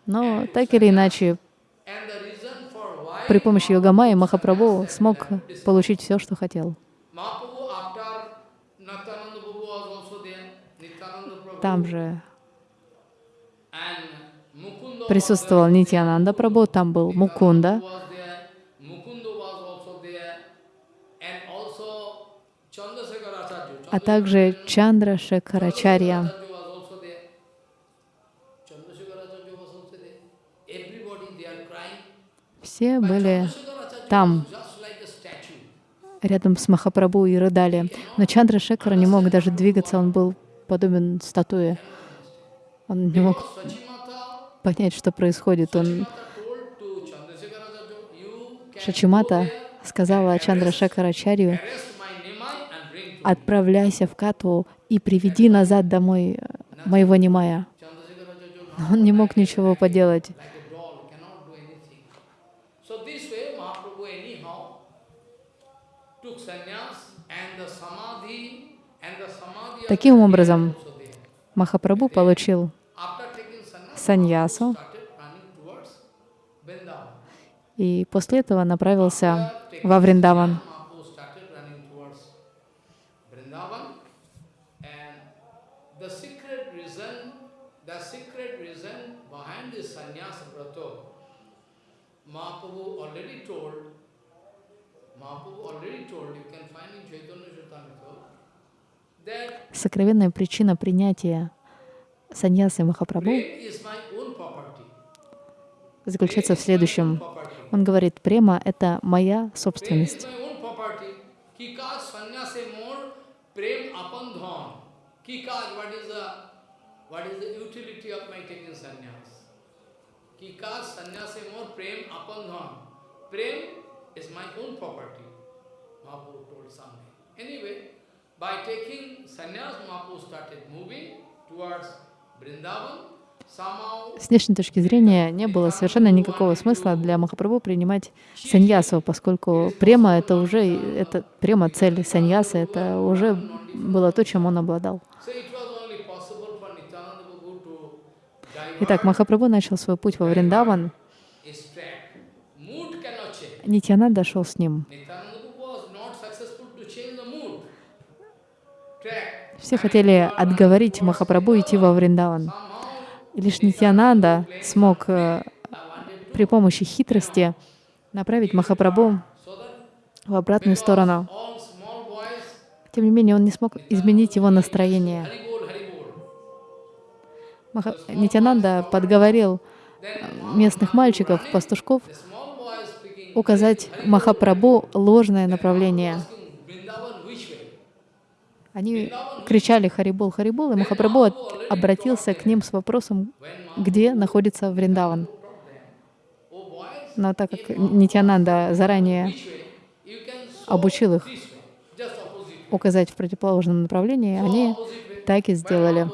Speaker 1: Но так или иначе, при помощи Йогамайи Махапрабху смог получить все, что хотел. Там же присутствовал Нитьянанда Прабhu, там был Мукунда, а также Чандра Шекарачарья. Все были там, рядом с Махапрабху и рыдали. Но Чандра Шекара не мог даже двигаться, он был подобен статуе. Он не мог понять, что происходит. Он Шачимата сказала Чандра Шекарачарью, отправляйся в Катву и приведи назад домой моего Немая. Он не мог ничего поделать. Таким образом, Махапрабху получил саньясу. И после этого направился во Вриндаван. Сокровенная причина принятия саньясы Махапрабху заключается в следующем. Он говорит, према — это моя собственность. Anyway, by taking sannyas, Mahaprabhu started moving towards Vrindavan. С внешней точки зрения не было совершенно никакого смысла для Махапрабху принимать саньясу, поскольку према — это уже, это према цель саньяса, это уже было то, чем он обладал. Итак, Махапрабху начал свой путь во Вриндаван. Нитьянанда дошел с ним. Все хотели отговорить Махапрабху идти во Вриндаван. И лишь Нитьянанда смог э, при помощи хитрости направить Махапрабху в обратную сторону. Тем не менее, он не смог изменить его настроение. Маха... Нитянанда подговорил э, местных мальчиков, пастушков, указать Махапрабху ложное направление. Они кричали «Харибол, Харибол», и Махапрабху обратился к ним с вопросом, где находится Вриндаван. Но так как Нитянанда заранее обучил их указать в противоположном направлении, они так и сделали.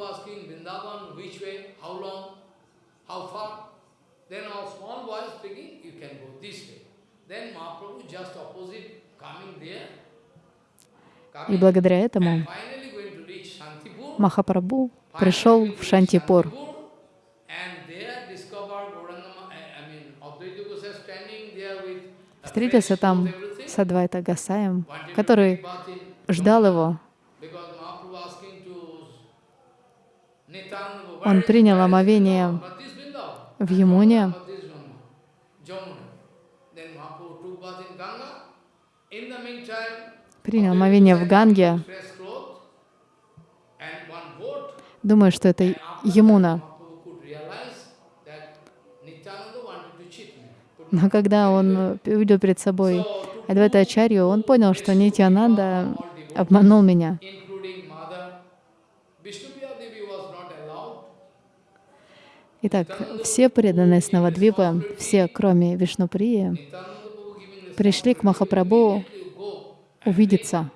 Speaker 1: И благодаря этому Махапрабху пришел в Шантипур. Встретился там с Адвайта Гасаем, который ждал его. Он принял омовение в Ямуне. Принял омовение в Ганге, думаю, что это Емуна. Но когда он увидел перед собой Адвайта Ачарью, он понял, что Нитьянанда обманул меня. Итак, все преданные Снавадвипа, все, кроме Вишнуприи, пришли к Махапрабху увидеться.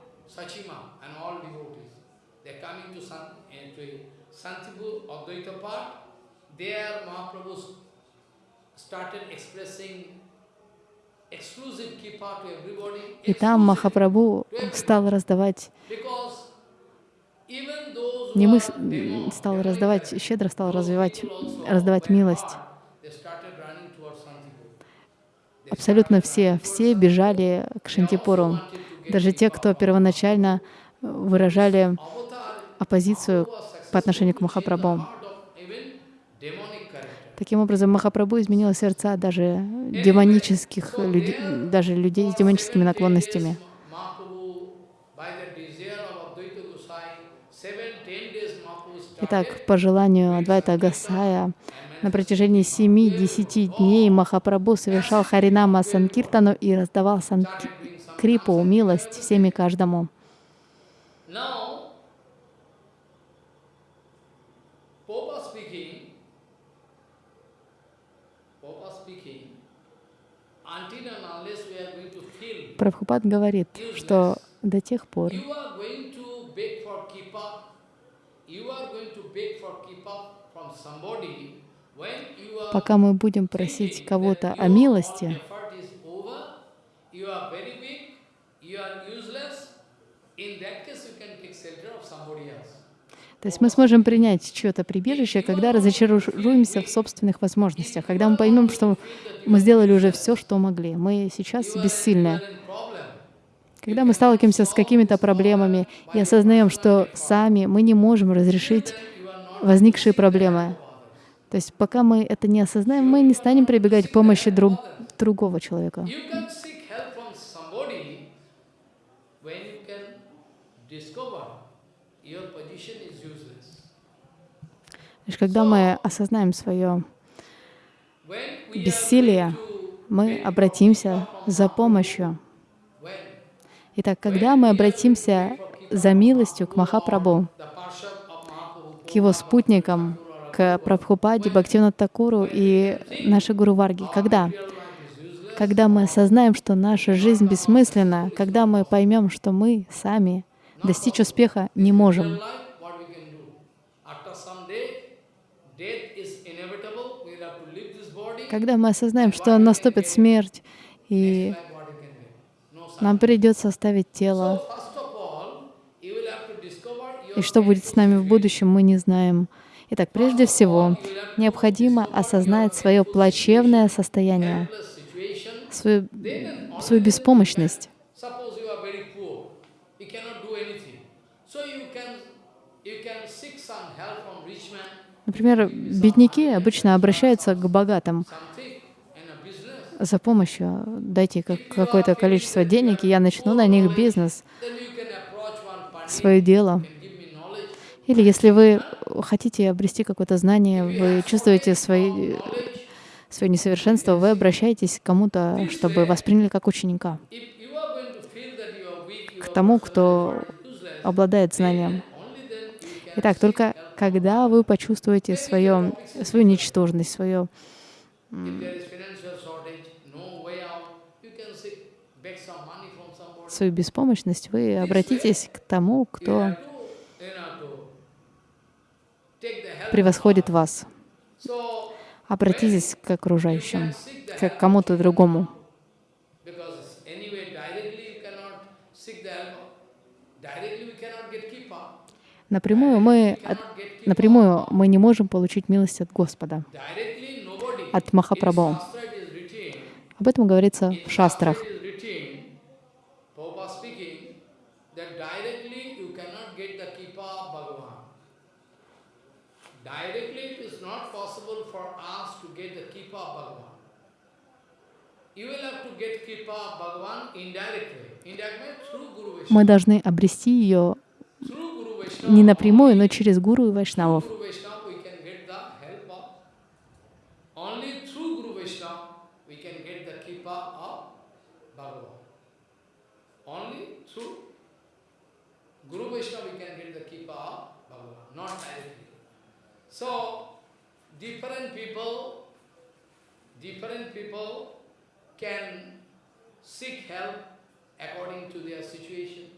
Speaker 1: И там Махапрабху стал раздавать не мы стал раздавать, щедро стал развивать, раздавать милость. Абсолютно все, все бежали к Шантипуру. Даже те, кто первоначально выражали оппозицию по отношению к Махапрабху. Таким образом, Махапрабху изменил сердца даже демонических людей, даже людей с демоническими наклонностями. Итак, по желанию Адвайта Гасая, на протяжении семи-десяти дней Махапрабху совершал Харинама Санкиртану и раздавал Санкрипу, милость всем и каждому. Прабхупад говорит, что до тех пор, пока мы будем просить кого-то о милости, то есть мы сможем принять чье-то прибежище, когда разочаруемся в собственных возможностях, когда мы поймем, что мы сделали уже все, что могли. Мы сейчас бессильны. Когда мы сталкиваемся с какими-то проблемами и осознаем, что сами мы не можем разрешить возникшие проблемы, то есть пока мы это не осознаем, мы не станем прибегать к помощи друг, другого человека. Лишь когда мы осознаем свое бессилие, мы обратимся за помощью. Итак, когда мы обратимся за милостью к Махапрабху, к его спутникам, к Прабхупаде, Бхактивинат Такуру и нашей Гуру Варги. Когда? Когда мы осознаем, что наша жизнь бессмысленна, когда мы поймем, что мы сами достичь успеха не можем. Когда мы осознаем, что наступит смерть, и нам придется оставить тело, и что будет с нами в будущем, мы не знаем. Итак, прежде всего, необходимо осознать свое плачевное состояние, свою, свою беспомощность. Например, бедняки обычно обращаются к богатым за помощью. Дайте какое-то количество денег, и я начну на них бизнес, свое дело. Или если вы хотите обрести какое-то знание, вы чувствуете свои, свое несовершенство, вы обращаетесь к кому-то, чтобы восприняли как ученика, к тому, кто обладает знанием. Итак, только когда вы почувствуете свое, свою ничтожность, свою свою беспомощность, вы обратитесь к тому, кто превосходит вас. Обратитесь к окружающим, к кому-то другому. Напрямую мы, напрямую мы не можем получить милость от Господа, от Махапрабху. Об этом говорится в шастрах. Мы должны обрести ее не напрямую, но через Гуру и Вайшнавов. So, different people, different people can seek help according to their situation.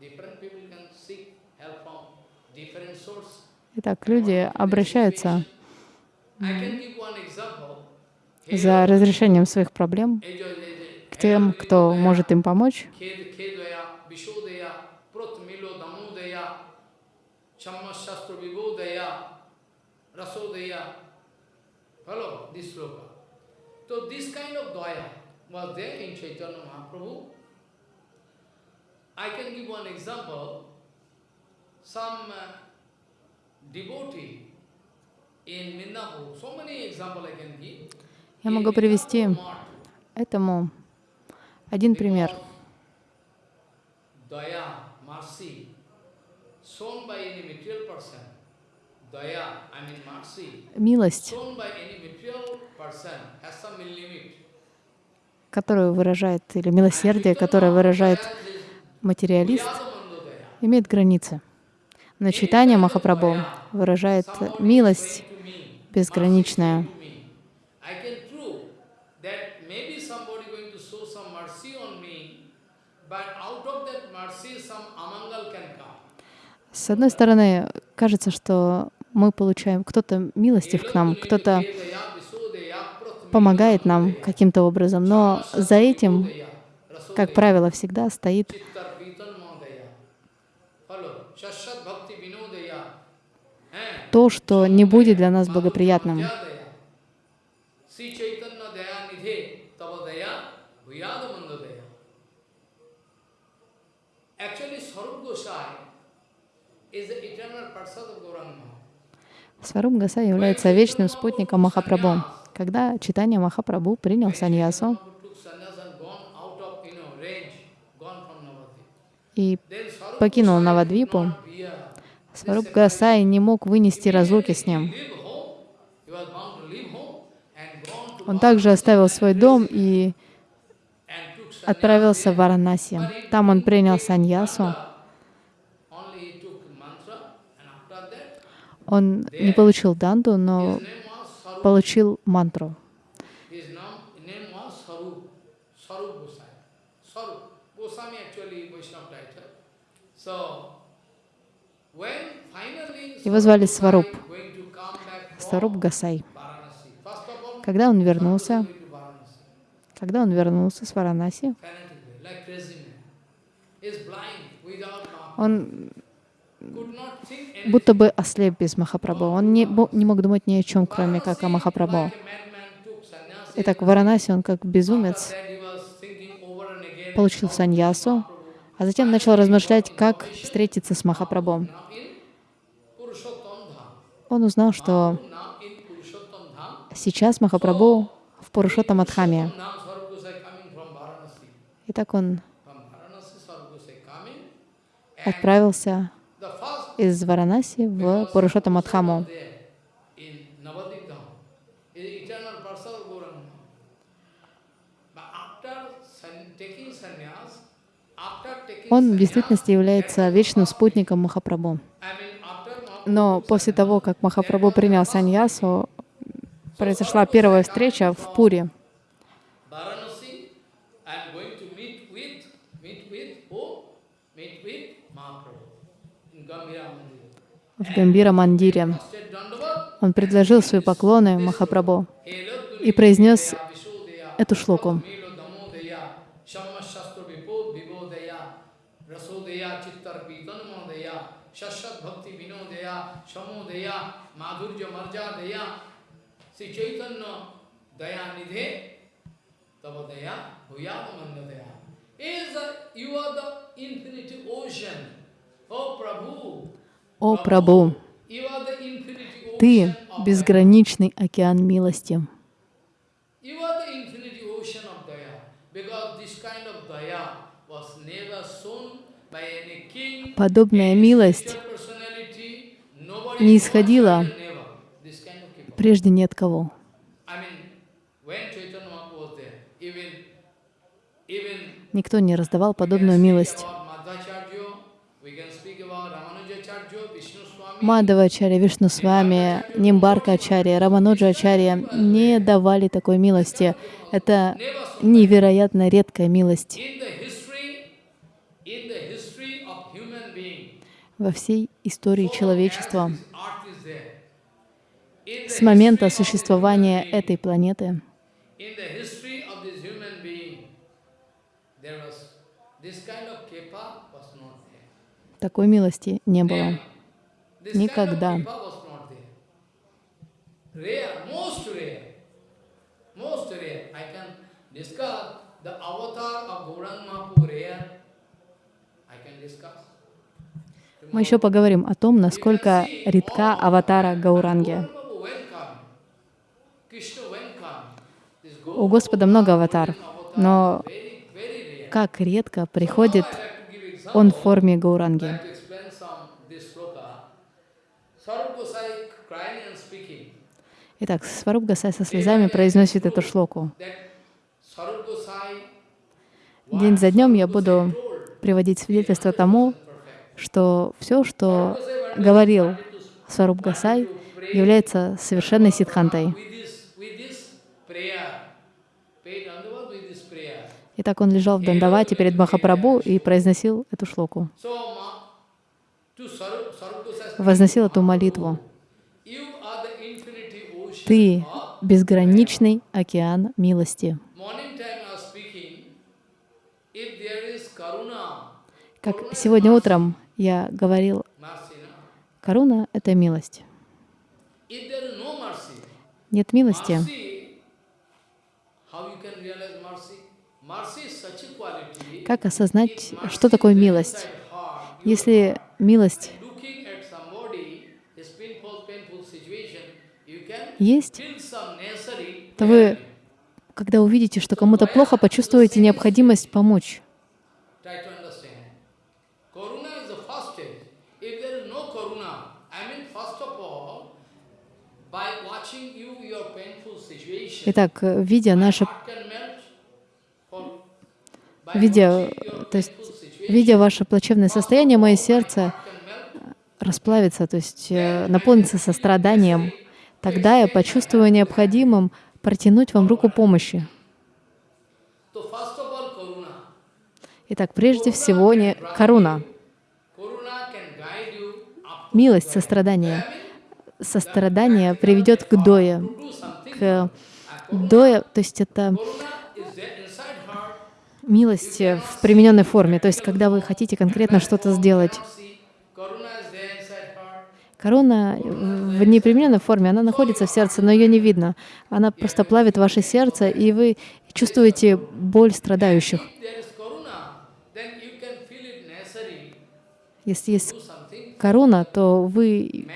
Speaker 1: Different people can seek Итак, люди обращаются за разрешением своих проблем к тем, кто может им помочь.
Speaker 3: Follow this sloka. So this kind of daya was there in Chaitanya Mahaprabhu. I can give one example. Some uh, devotee in Mindapur, so many examples I can give.
Speaker 1: Я могу привести этому один пример. Милость, которую выражает, или милосердие, которое выражает материалист, имеет границы. Но читание Махапрабху выражает милость безграничная. С одной стороны, кажется, что мы получаем, кто-то милостив к нам, кто-то помогает нам каким-то образом, но за этим, как правило, всегда стоит то, что не будет для нас благоприятным. Сваруб Гаса является вечным спутником Махапрабху. Когда читание Махапрабху принял саньясу и покинул Навадвипу, Сваруб Гасай не мог вынести разлуки с ним. Он также оставил свой дом и отправился в Варанаси. Там он принял саньясу. Он не получил данду, но получил мантру. Его звали Сваруп, Сваруп Гасай. Когда он вернулся, когда он вернулся с Варанаси, он будто бы ослеп без Махапрабху. Он не, не мог думать ни о чем, кроме как о Махапрабху. Итак, в Варанаси он как безумец получил саньясу, а затем начал размышлять, как встретиться с Махапрабху. Он узнал, что сейчас Махапрабху в Пурушотамадхаме. Итак, он отправился из Варанаси в Пурушотамадхаму. Он в действительности является вечным спутником Махапрабху. Но после того, как Махапрабху принял саньясу, произошла первая встреча в Пуре. в Гамбира Мандире. Он предложил свои поклоны Махапрабху и произнес эту шлоку. О Прабу, Ты — безграничный океан милости. Подобная милость не исходила прежде ни от кого. Никто не раздавал подобную милость. Мадхавачарья, Вишну с вами, Нимбарка Ачарья, Рамануджа Ачарья не давали такой милости. Это невероятно редкая милость. Во всей истории человечества, с момента существования этой планеты. Такой милости не было. Никогда. Мы еще поговорим о том, насколько редка аватара Гауранги. У Господа много аватар, но как редко приходит Он в форме Гауранги. Итак, Сваруб Гасай со слезами произносит эту шлоку. День за днем я буду приводить свидетельство тому, что все, что говорил Сваруб Гасай, является совершенной ситхантой. Итак, он лежал в Дандавате перед Махапрабху и произносил эту шлоку, возносил эту молитву. Ты — безграничный океан милости. Как сегодня утром я говорил, коруна — это милость. Нет милости. Как осознать, что такое милость? Если милость есть, то вы, когда увидите, что кому-то плохо, почувствуете необходимость помочь. Итак, видя наше, видя, то есть, видя ваше плачевное состояние, мое сердце расплавится, то есть э, наполнится состраданием. Тогда я почувствую необходимым протянуть вам руку помощи. Итак, прежде всего, не коруна. Милость, сострадание. Сострадание приведет к дое, к дое, то есть это милость в примененной форме, то есть когда вы хотите конкретно что-то сделать. Корона в непримененной форме, она находится в сердце, но ее не видно. Она просто плавит ваше сердце, и вы чувствуете боль страдающих. Если есть корона, то вы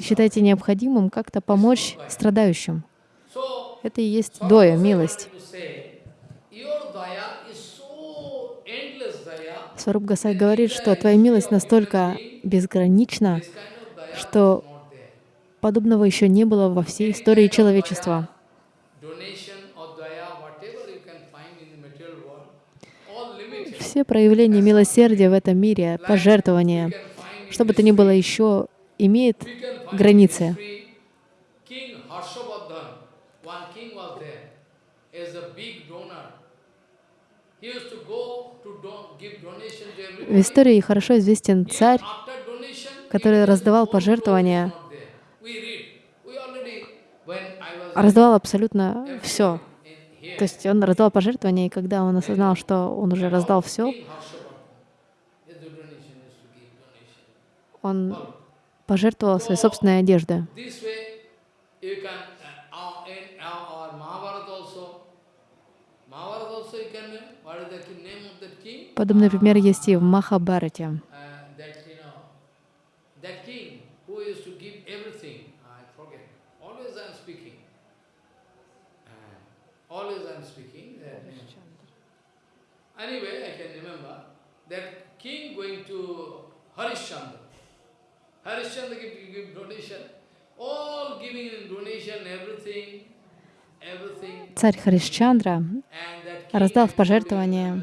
Speaker 1: считаете необходимым как-то помочь страдающим. Это и есть доя, милость. Сваруб Гасай говорит, что твоя милость настолько безгранична, что подобного еще не было во всей истории человечества. Все проявления милосердия в этом мире, пожертвования, что бы то ни было еще, имеет границы. В истории хорошо известен царь, который раздавал пожертвования, раздавал абсолютно все. То есть он раздавал пожертвования, и когда он осознал, что он уже раздал все, он пожертвовал своей собственной одеждой. Подобный пример есть и в Махабарате.
Speaker 3: Anyway, I can remember that king going to Harishchandra. Harishchandra give, give donation, all giving in donation, everything, everything.
Speaker 1: Царь Харишчандра раздал в пожертвование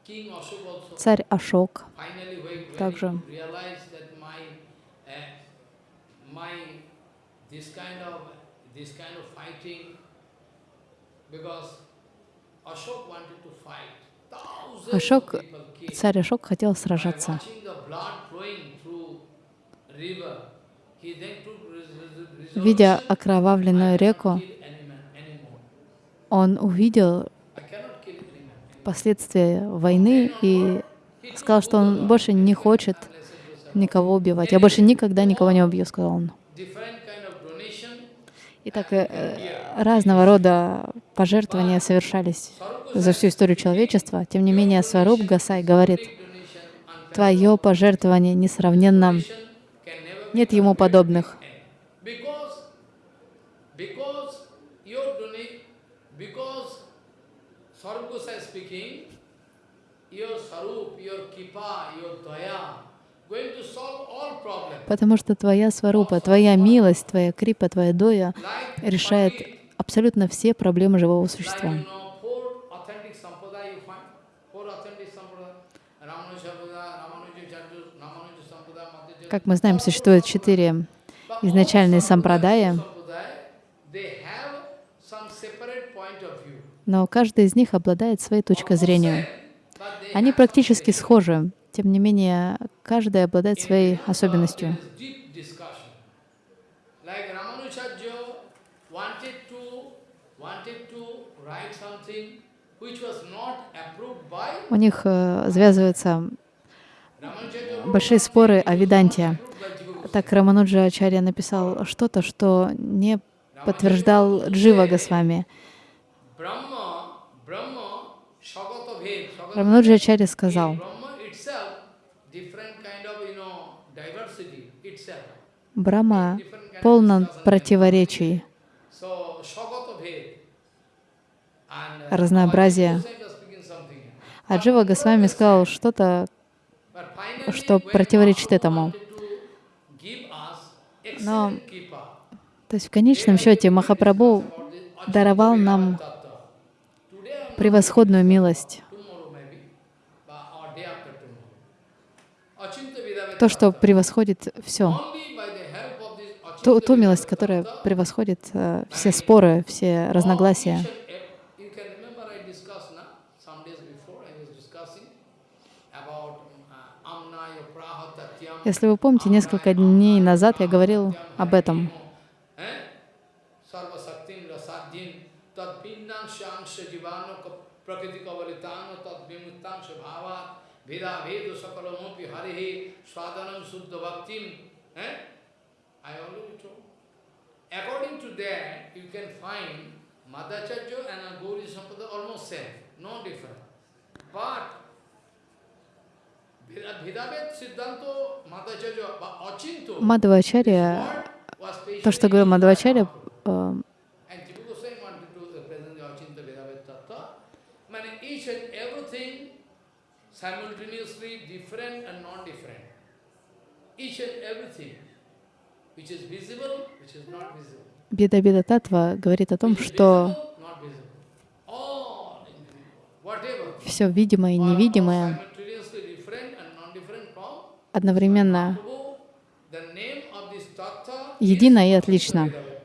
Speaker 3: through river, he then took res- res- resolution,
Speaker 1: Видя окровавленную реку, он увидел
Speaker 3: I cannot kill any man.
Speaker 1: Последствия войны и сказал, что он больше не хочет никого убивать. Я больше никогда никого не убью, сказал он. Итак, э, разного рода пожертвования совершались за всю историю человечества. Тем не менее, Сваруб Гасай говорит, твое пожертвование несравненно, нет ему подобных.
Speaker 3: Speaking.
Speaker 1: Потому что твоя сварупа, твоя милость, твоя крипа, твоя доя решает абсолютно все проблемы живого существа. Как мы знаем, существует четыре изначальные сампрадая,
Speaker 3: They have some separate point of view.
Speaker 1: Но каждый из них обладает своей точкой зрения. Они практически схожи, тем не менее, каждый обладает своей особенностью. У них э,
Speaker 3: Ramanujacharya
Speaker 1: большие споры о Веданте. Так Рамануджа Ачарья написал что-то, что не подтверждал Джива Госвами.
Speaker 3: Brahma, Brahma, Shagata Bhed, Shagata
Speaker 1: Рамануджа Ачарья сказал. Брахма
Speaker 3: of
Speaker 1: полон противоречий,
Speaker 3: uh, something.
Speaker 1: а Джива Госвами сказал что-то, что противоречит этому. Но, то есть в конечном счете Махапрабху даровал нам
Speaker 3: Achinta Vidaveta
Speaker 1: то, что превосходит все, ту, ту милость, которая превосходит э, все споры, все разногласия.
Speaker 3: uh.
Speaker 1: Если вы помните, несколько дней назад я говорил об этом.
Speaker 3: Veda Vedu Sakalamopi Harihi Swadanam Suddha Bhaktim. Eh? I already told. According to that, you can find Madhacharya and Gauri Sampada almost same, no different. But
Speaker 1: Мадхавачарья, то, что говорил Мадхавачарья,
Speaker 3: simultaneously different and non-different. Each and everything which is visible, which is not visible.
Speaker 1: Беда Беда Татва говорит о том, что все видимое и невидимое одновременно едино и отлично.
Speaker 3: Vedaved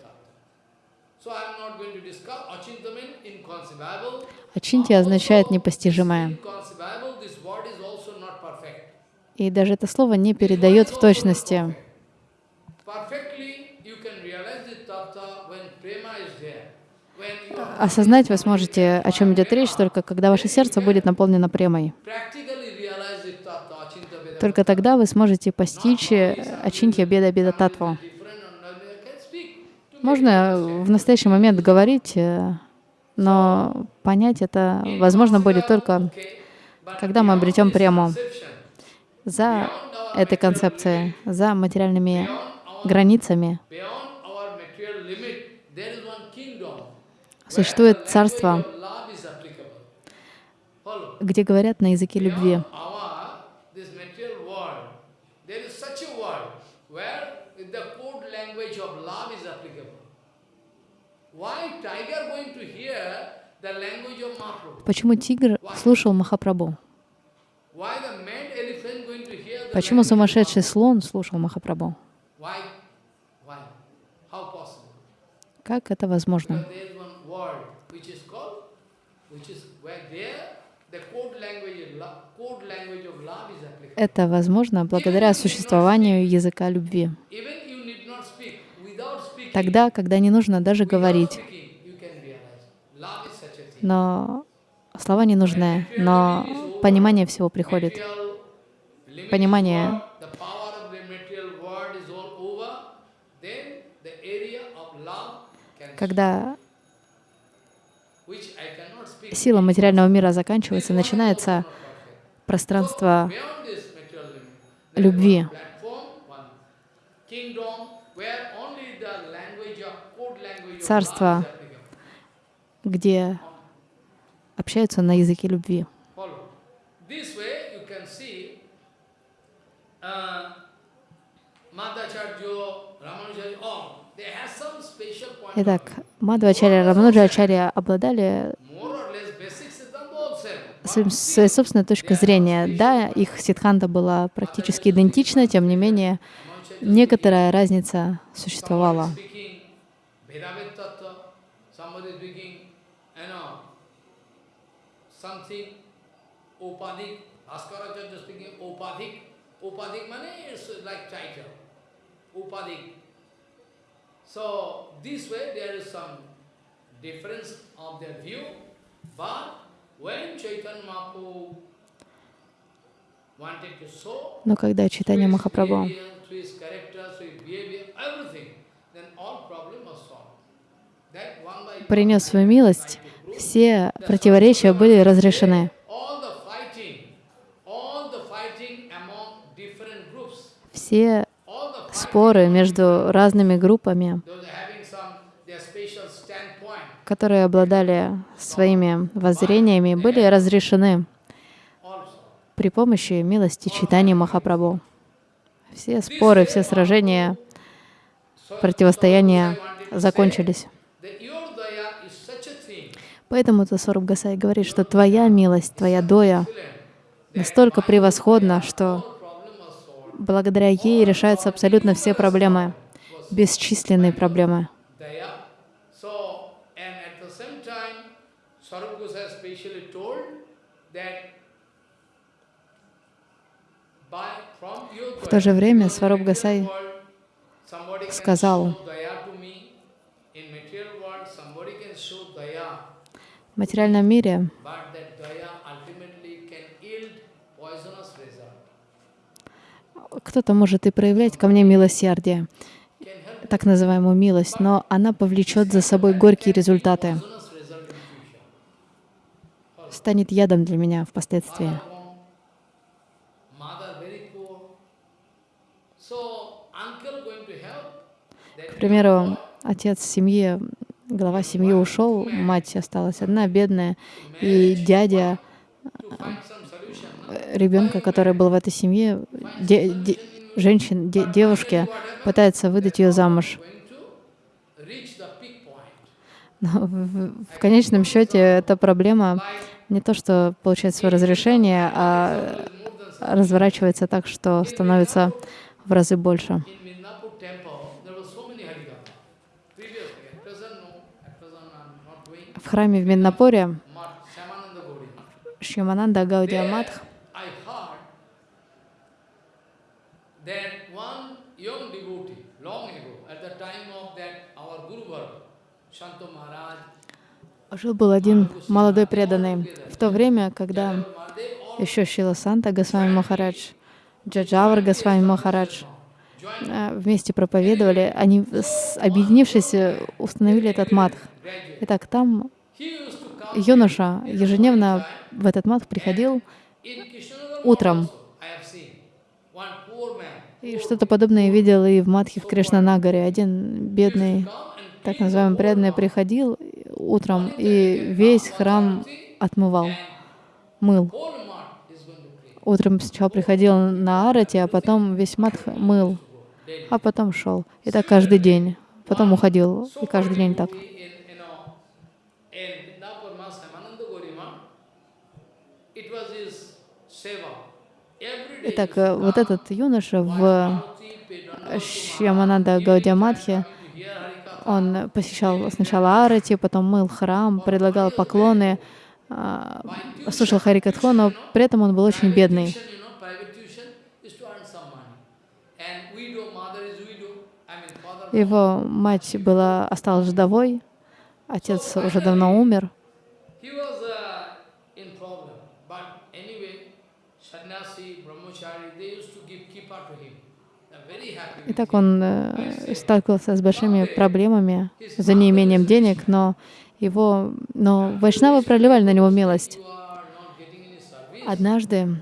Speaker 3: tattva. So
Speaker 1: И даже это слово не передает в точности. Осознать вы сможете, о чем идет речь, только когда ваше сердце будет наполнено премой. Только тогда вы сможете постичь Ачинтья Беда Беда Татву. Можно в настоящий момент говорить, э, но понять это возможно будет только когда мы обретем прему за этой концепцией, за материальными границами. Существует царство, где говорят на языке любви. Почему тигр слушал Махапрабху?
Speaker 3: Why the mad elephant going to hear the
Speaker 1: Почему сумасшедший слон слушал Махапрабху? Как это возможно? Это возможно благодаря существованию языка любви. Тогда, когда не нужно даже говорить. Но слова не нужны, но понимание всего приходит. Понимание. Когда сила материального мира заканчивается, начинается пространство любви. Царство. где общаются на языке любви.
Speaker 3: Follow. This way you can see uh, Madhacharya, Ramanujacharya, all, they have some special point of
Speaker 1: Итак, Мадхвачарья и Рамануджачарья обладали своей собственной точкой зрения. Да, их ситханта была практически идентична, тем не менее, некоторая разница существовала.
Speaker 3: Something Upadik, Bhaskaracharya speaking Upadik. Upadik means it's like title. Upadik. So this way there is some difference of their view, but when Chaitanya Mahaprabhu wanted to show
Speaker 1: Но когда читание Махапрабху принес свою милость, все противоречия были разрешены.
Speaker 3: all the fighting, all the fighting among different groups,
Speaker 1: Все споры между разными группами, которые обладали своими воззрениями, были разрешены при помощи милости читания Махапрабху. Все споры, все сражения, противостояния закончились. Поэтому Тасоруб Гасай говорит, что твоя милость, твоя доя настолько превосходна, что
Speaker 3: all problem was solved.
Speaker 1: Благодаря ей решаются абсолютно все проблемы, бесчисленные проблемы. В то же время Сваруб Гасай сказал, в материальном мире
Speaker 3: but that daya ultimately can yield poisonous result.
Speaker 1: Кто-то может и проявлять ко мне милосердие, так называемую милость, но она повлечет за собой горькие результаты, станет ядом для меня впоследствии. К примеру, отец семьи, глава семьи ушел, мать осталась одна, бедная, и дядя ребенка, который был в этой семье, де- де- женщин, де- девушки, пытается выдать ее замуж. Но в, в- в конечном счете эта проблема не то, что получает свое разрешение, а разворачивается так, что становится в разы больше.
Speaker 3: In Midnapur temple, there were so many Harikatha. Previously, at present no, at present I'm not doing
Speaker 1: В храме в Миннапуре
Speaker 3: much. Shamananda Gauri.
Speaker 1: Шьямананда Гаудия
Speaker 3: There,
Speaker 1: Матх
Speaker 3: I heard that one young devotee, long ago, at the time of that our Guru Varga, Shanto Maharaj,
Speaker 1: жил-был один молодой преданный. В то время, когда еще Шила Санта Госвами Махарадж, Джаджавар Госвами Махарадж э, вместе проповедовали, они, объединившись, э, установили этот матх. Итак, там юноша ежедневно в этот матх приходил утром. И что-то подобное видел и в матхе в Кришнанагаре. Один бедный, так называемый преданный, приходил утром и весь храм отмывал, мыл. Утром сначала приходил на арате, а потом весь мат мыл, а потом шел. И так каждый день. Потом уходил, и каждый день так. Итак, э, вот этот юноша в Шьямананда Гаудиамадхе, он посещал сначала Арати, потом мыл храм, предлагал поклоны, а, слушал Харикатху, но при этом он был очень бедный. Его мать была, осталась вдовой, отец уже давно умер. И так он э, сталкивался с большими проблемами за неимением денег, но его, но Вайшнавы проливали на него милость. Однажды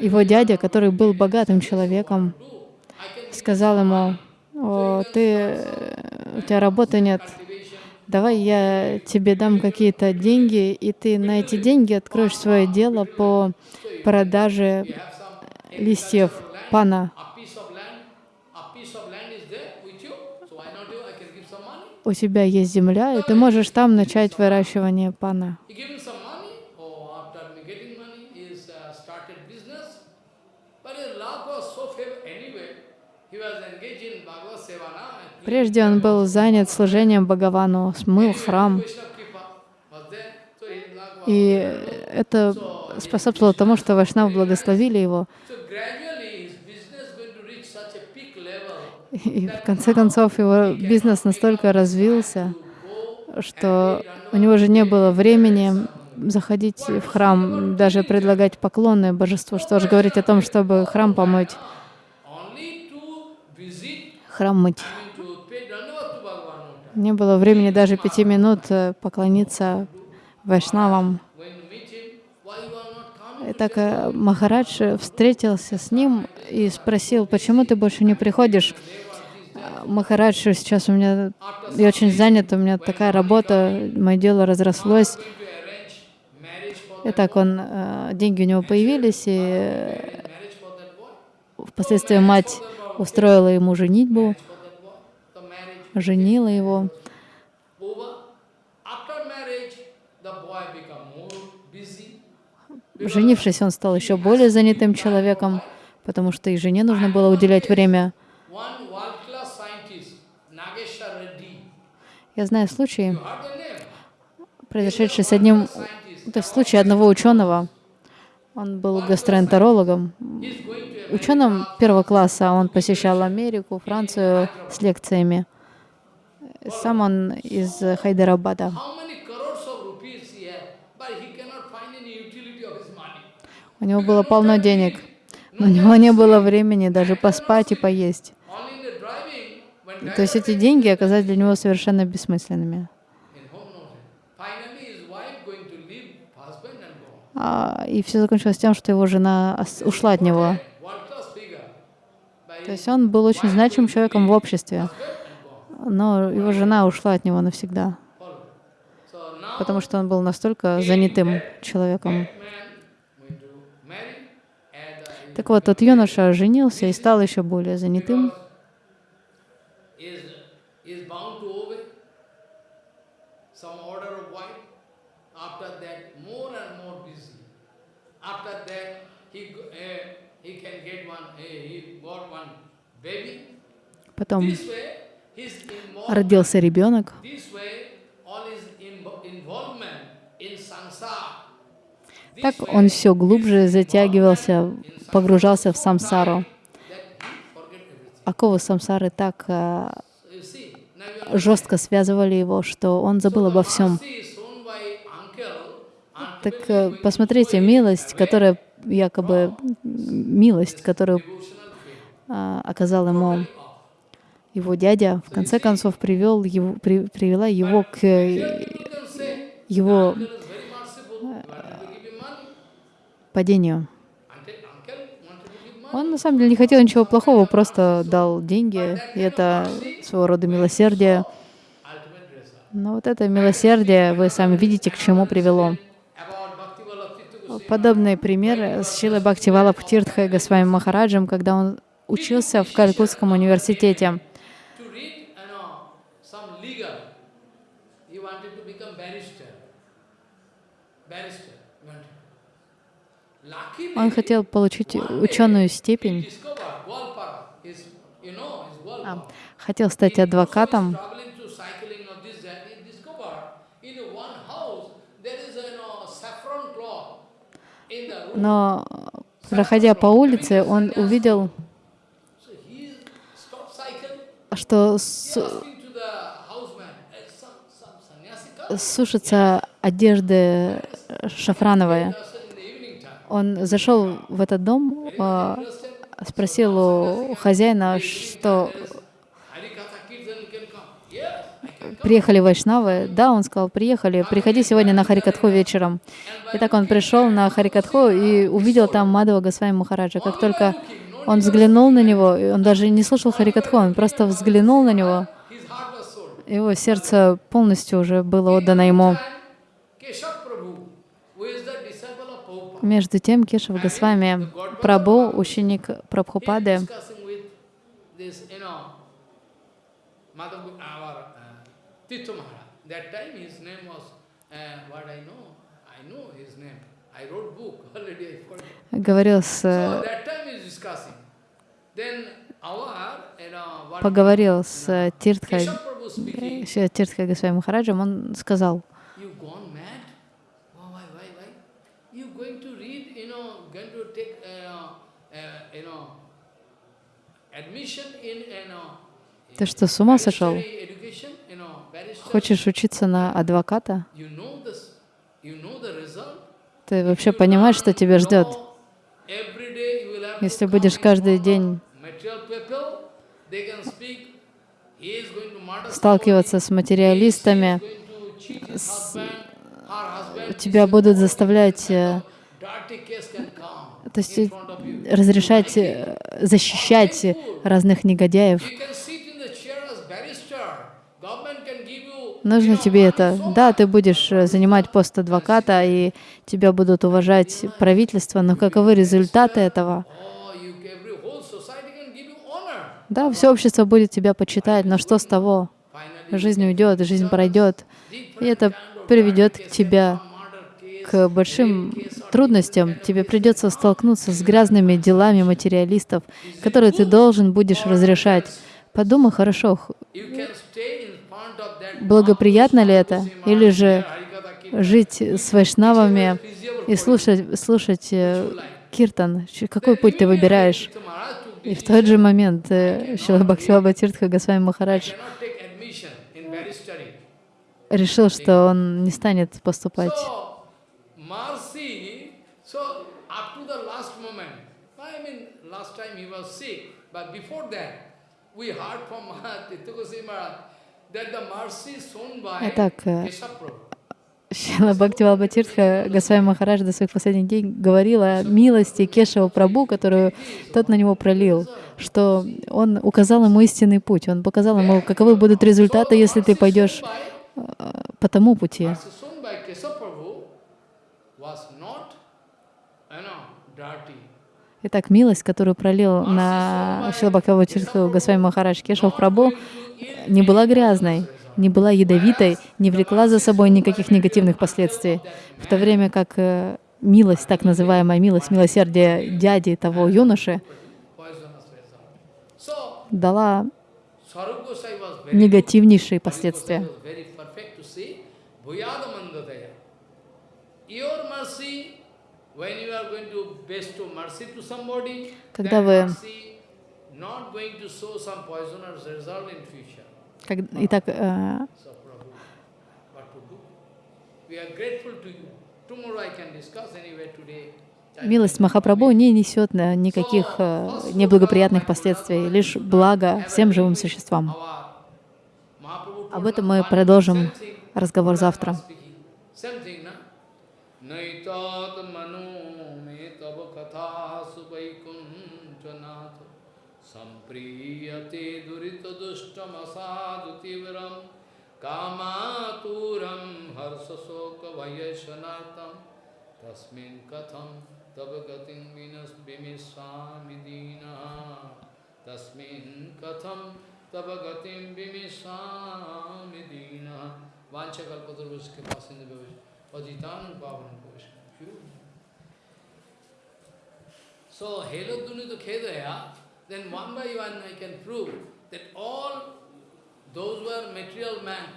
Speaker 1: его дядя, который был богатым человеком, сказал ему, О, ты, у тебя работы нет, давай я тебе дам какие-то деньги, и ты на эти деньги откроешь свое дело по продаже листьев пана. У тебя есть земля, и ты можешь там начать выращивание пана. Прежде он был занят служением Бхагавану, смыл храм. И это способствовало тому, что Вайшнав благословили его. И в конце концов его бизнес настолько развился, что у него же не было времени заходить в храм, даже предлагать поклоны божеству, что же говорить о том, чтобы храм помыть, храм мыть. Не было времени даже пяти минут э, поклониться вайшнавам. И так э, Махарадж встретился с ним и спросил, почему ты больше не приходишь? Махарадж, сейчас у меня, я очень занят, у меня такая работа, мое дело разрослось. Итак, он, э, деньги у него появились, и э, впоследствии мать устроила ему женитьбу, женила его. Женившись, он стал еще более занятым человеком, потому что и жене нужно было уделять время. Я знаю случай, произошедший с одним, то есть случай одного ученого. Он был гастроэнтерологом, ученым первого класса. Он посещал Америку, Францию с лекциями. Сам он из Хайдарабада. У него было полно денег, но у него не было времени даже поспать и поесть. То есть эти деньги оказались для него совершенно бессмысленными. А, и все закончилось тем, что его жена ушла от него. То есть он был очень значимым человеком в обществе, но его жена ушла от него навсегда, потому что он был настолько занятым человеком. Так вот, тот юноша женился и стал еще более занятым. Потом родился ребенок. Так он все глубже затягивался, погружался в самсару. Оковы самсары так э, жестко связывали его, что он забыл обо всем. Так э, посмотрите, милость, которая якобы милость, которую э, оказал ему его дядя, в конце концов привел его, при, привела его к его падению. Он на самом деле не хотел ничего плохого, просто дал деньги, и это своего рода милосердие. Но вот это милосердие, вы сами видите, к чему привело. Подобный пример с Шилой Бхактивала Птиртхой Госвами Махараджем, когда он учился в Калькутском университете.
Speaker 2: Он хотел получить ученую степень, а, хотел стать адвокатом, но проходя по улице, он увидел, что
Speaker 1: He
Speaker 2: с-
Speaker 1: asking
Speaker 2: Он зашел в этот дом, а, спросил у хозяина, что приехали вайшнавы. Да, он сказал, приехали, приходи сегодня на Харикатху вечером. И так он пришел на Харикатху и увидел там Мадава Госвами Махараджа. Как только он взглянул на него, он даже не слушал Харикатху, он просто взглянул на него, его сердце полностью уже было отдано ему.
Speaker 1: And Keshav Prabhu, who is the disciple of Prabhupada,
Speaker 2: Между тем Кешав Госвами, Прабу, ученик Прабхупады,
Speaker 1: discussing with this, you know, Madhav, our uh, Tirtha Maharaj. That time his name was, uh, what I know, I know his name. I wrote book already, I forgot.
Speaker 2: говорил с,
Speaker 1: So
Speaker 2: э,
Speaker 1: that time he is discussing. Then our, you know, what
Speaker 2: поговорил с Тиртхой,
Speaker 1: Keshav Prabhu speaking,
Speaker 2: с Тиртхой Госвами Махараджем, он сказал,
Speaker 1: you gone mad? Oh, why, why, why? You going to read, you know, going to take, uh, uh, you know, admission in, you know,
Speaker 2: ты что, с ума сошел? Хочешь учиться на адвоката? Ты вообще понимаешь, что тебя ждет? Если будешь каждый день сталкиваться с материалистами,
Speaker 1: husband,
Speaker 2: тебя будут заставлять э,
Speaker 1: dirty case can come
Speaker 2: то есть разрешать, э, защищать разных негодяев. Нужно тебе это. Да, ты будешь э, занимать пост адвоката, и тебя будут уважать правительство, но каковы результаты этого? Да, все общество будет тебя почитать, но что с того? Жизнь уйдет, жизнь пройдет, и это приведет к тебя
Speaker 1: can come, murder case,
Speaker 2: к большим трудностям. Тебе придется столкнуться с грязными делами материалистов, которые ты должен будешь разрешать. Подумай хорошо, благоприятно ли это, или же жить с вайшнавами и слушать, слушать э, киртан. Какой путь ты выбираешь? И в тот же момент э, Шила Тиртха Госвами Махарадж решил, что он не станет поступать.
Speaker 1: So, mercy, so up to the last moment, I mean, last time he was sick, but before that, we heard from Tirtha Goswami Maharaj that the mercy shown by
Speaker 2: Итак, э,
Speaker 1: Keshav Prabhu.
Speaker 2: Шила Бхактивалба Тиртха Госвами Махарадж до своих последних дней говорил о милости Кешева Прабу, которую тот на него пролил, что он указал ему истинный путь, он показал ему, каковы будут результаты, если ты пойдешь э, по тому пути.
Speaker 1: Mercy shown by Keshav Prabhu was not, you know, dirty.
Speaker 2: Итак, милость, которую пролил на Шилабхакаву Тиртху Госвами Махарадж Кешев Прабу, не была грязной, не была ядовитой, не влекла за собой никаких негативных последствий. В то время как э, милость, так называемая милость, милосердие дяди того юноши, дала негативнейшие последствия.
Speaker 1: Your mercy, when you are going to
Speaker 2: Когда вы-. Как- Итак, э, милость Махапрабху не несет э, никаких э, неблагоприятных последствий, лишь благо всем живым существам. Об этом мы продолжим разговор завтра.
Speaker 1: Same thing? विषमसाधुतीव्रं कामातुरं हर्षशोकभयशनार्थं तस्मिन् कथं तव गतिं विनस् विमिषामि दीनः तस्मिन् कथं तव गतिं विमिषामि दीनः वाञ्छकल्पतुर्भुष के पास अजितान पावन कोश So, तो Heloduni to Kedaya, then one by one I can prove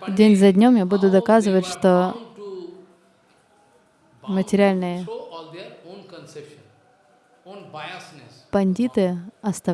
Speaker 2: День за днем я буду доказывать, что материальные пандиты оставляют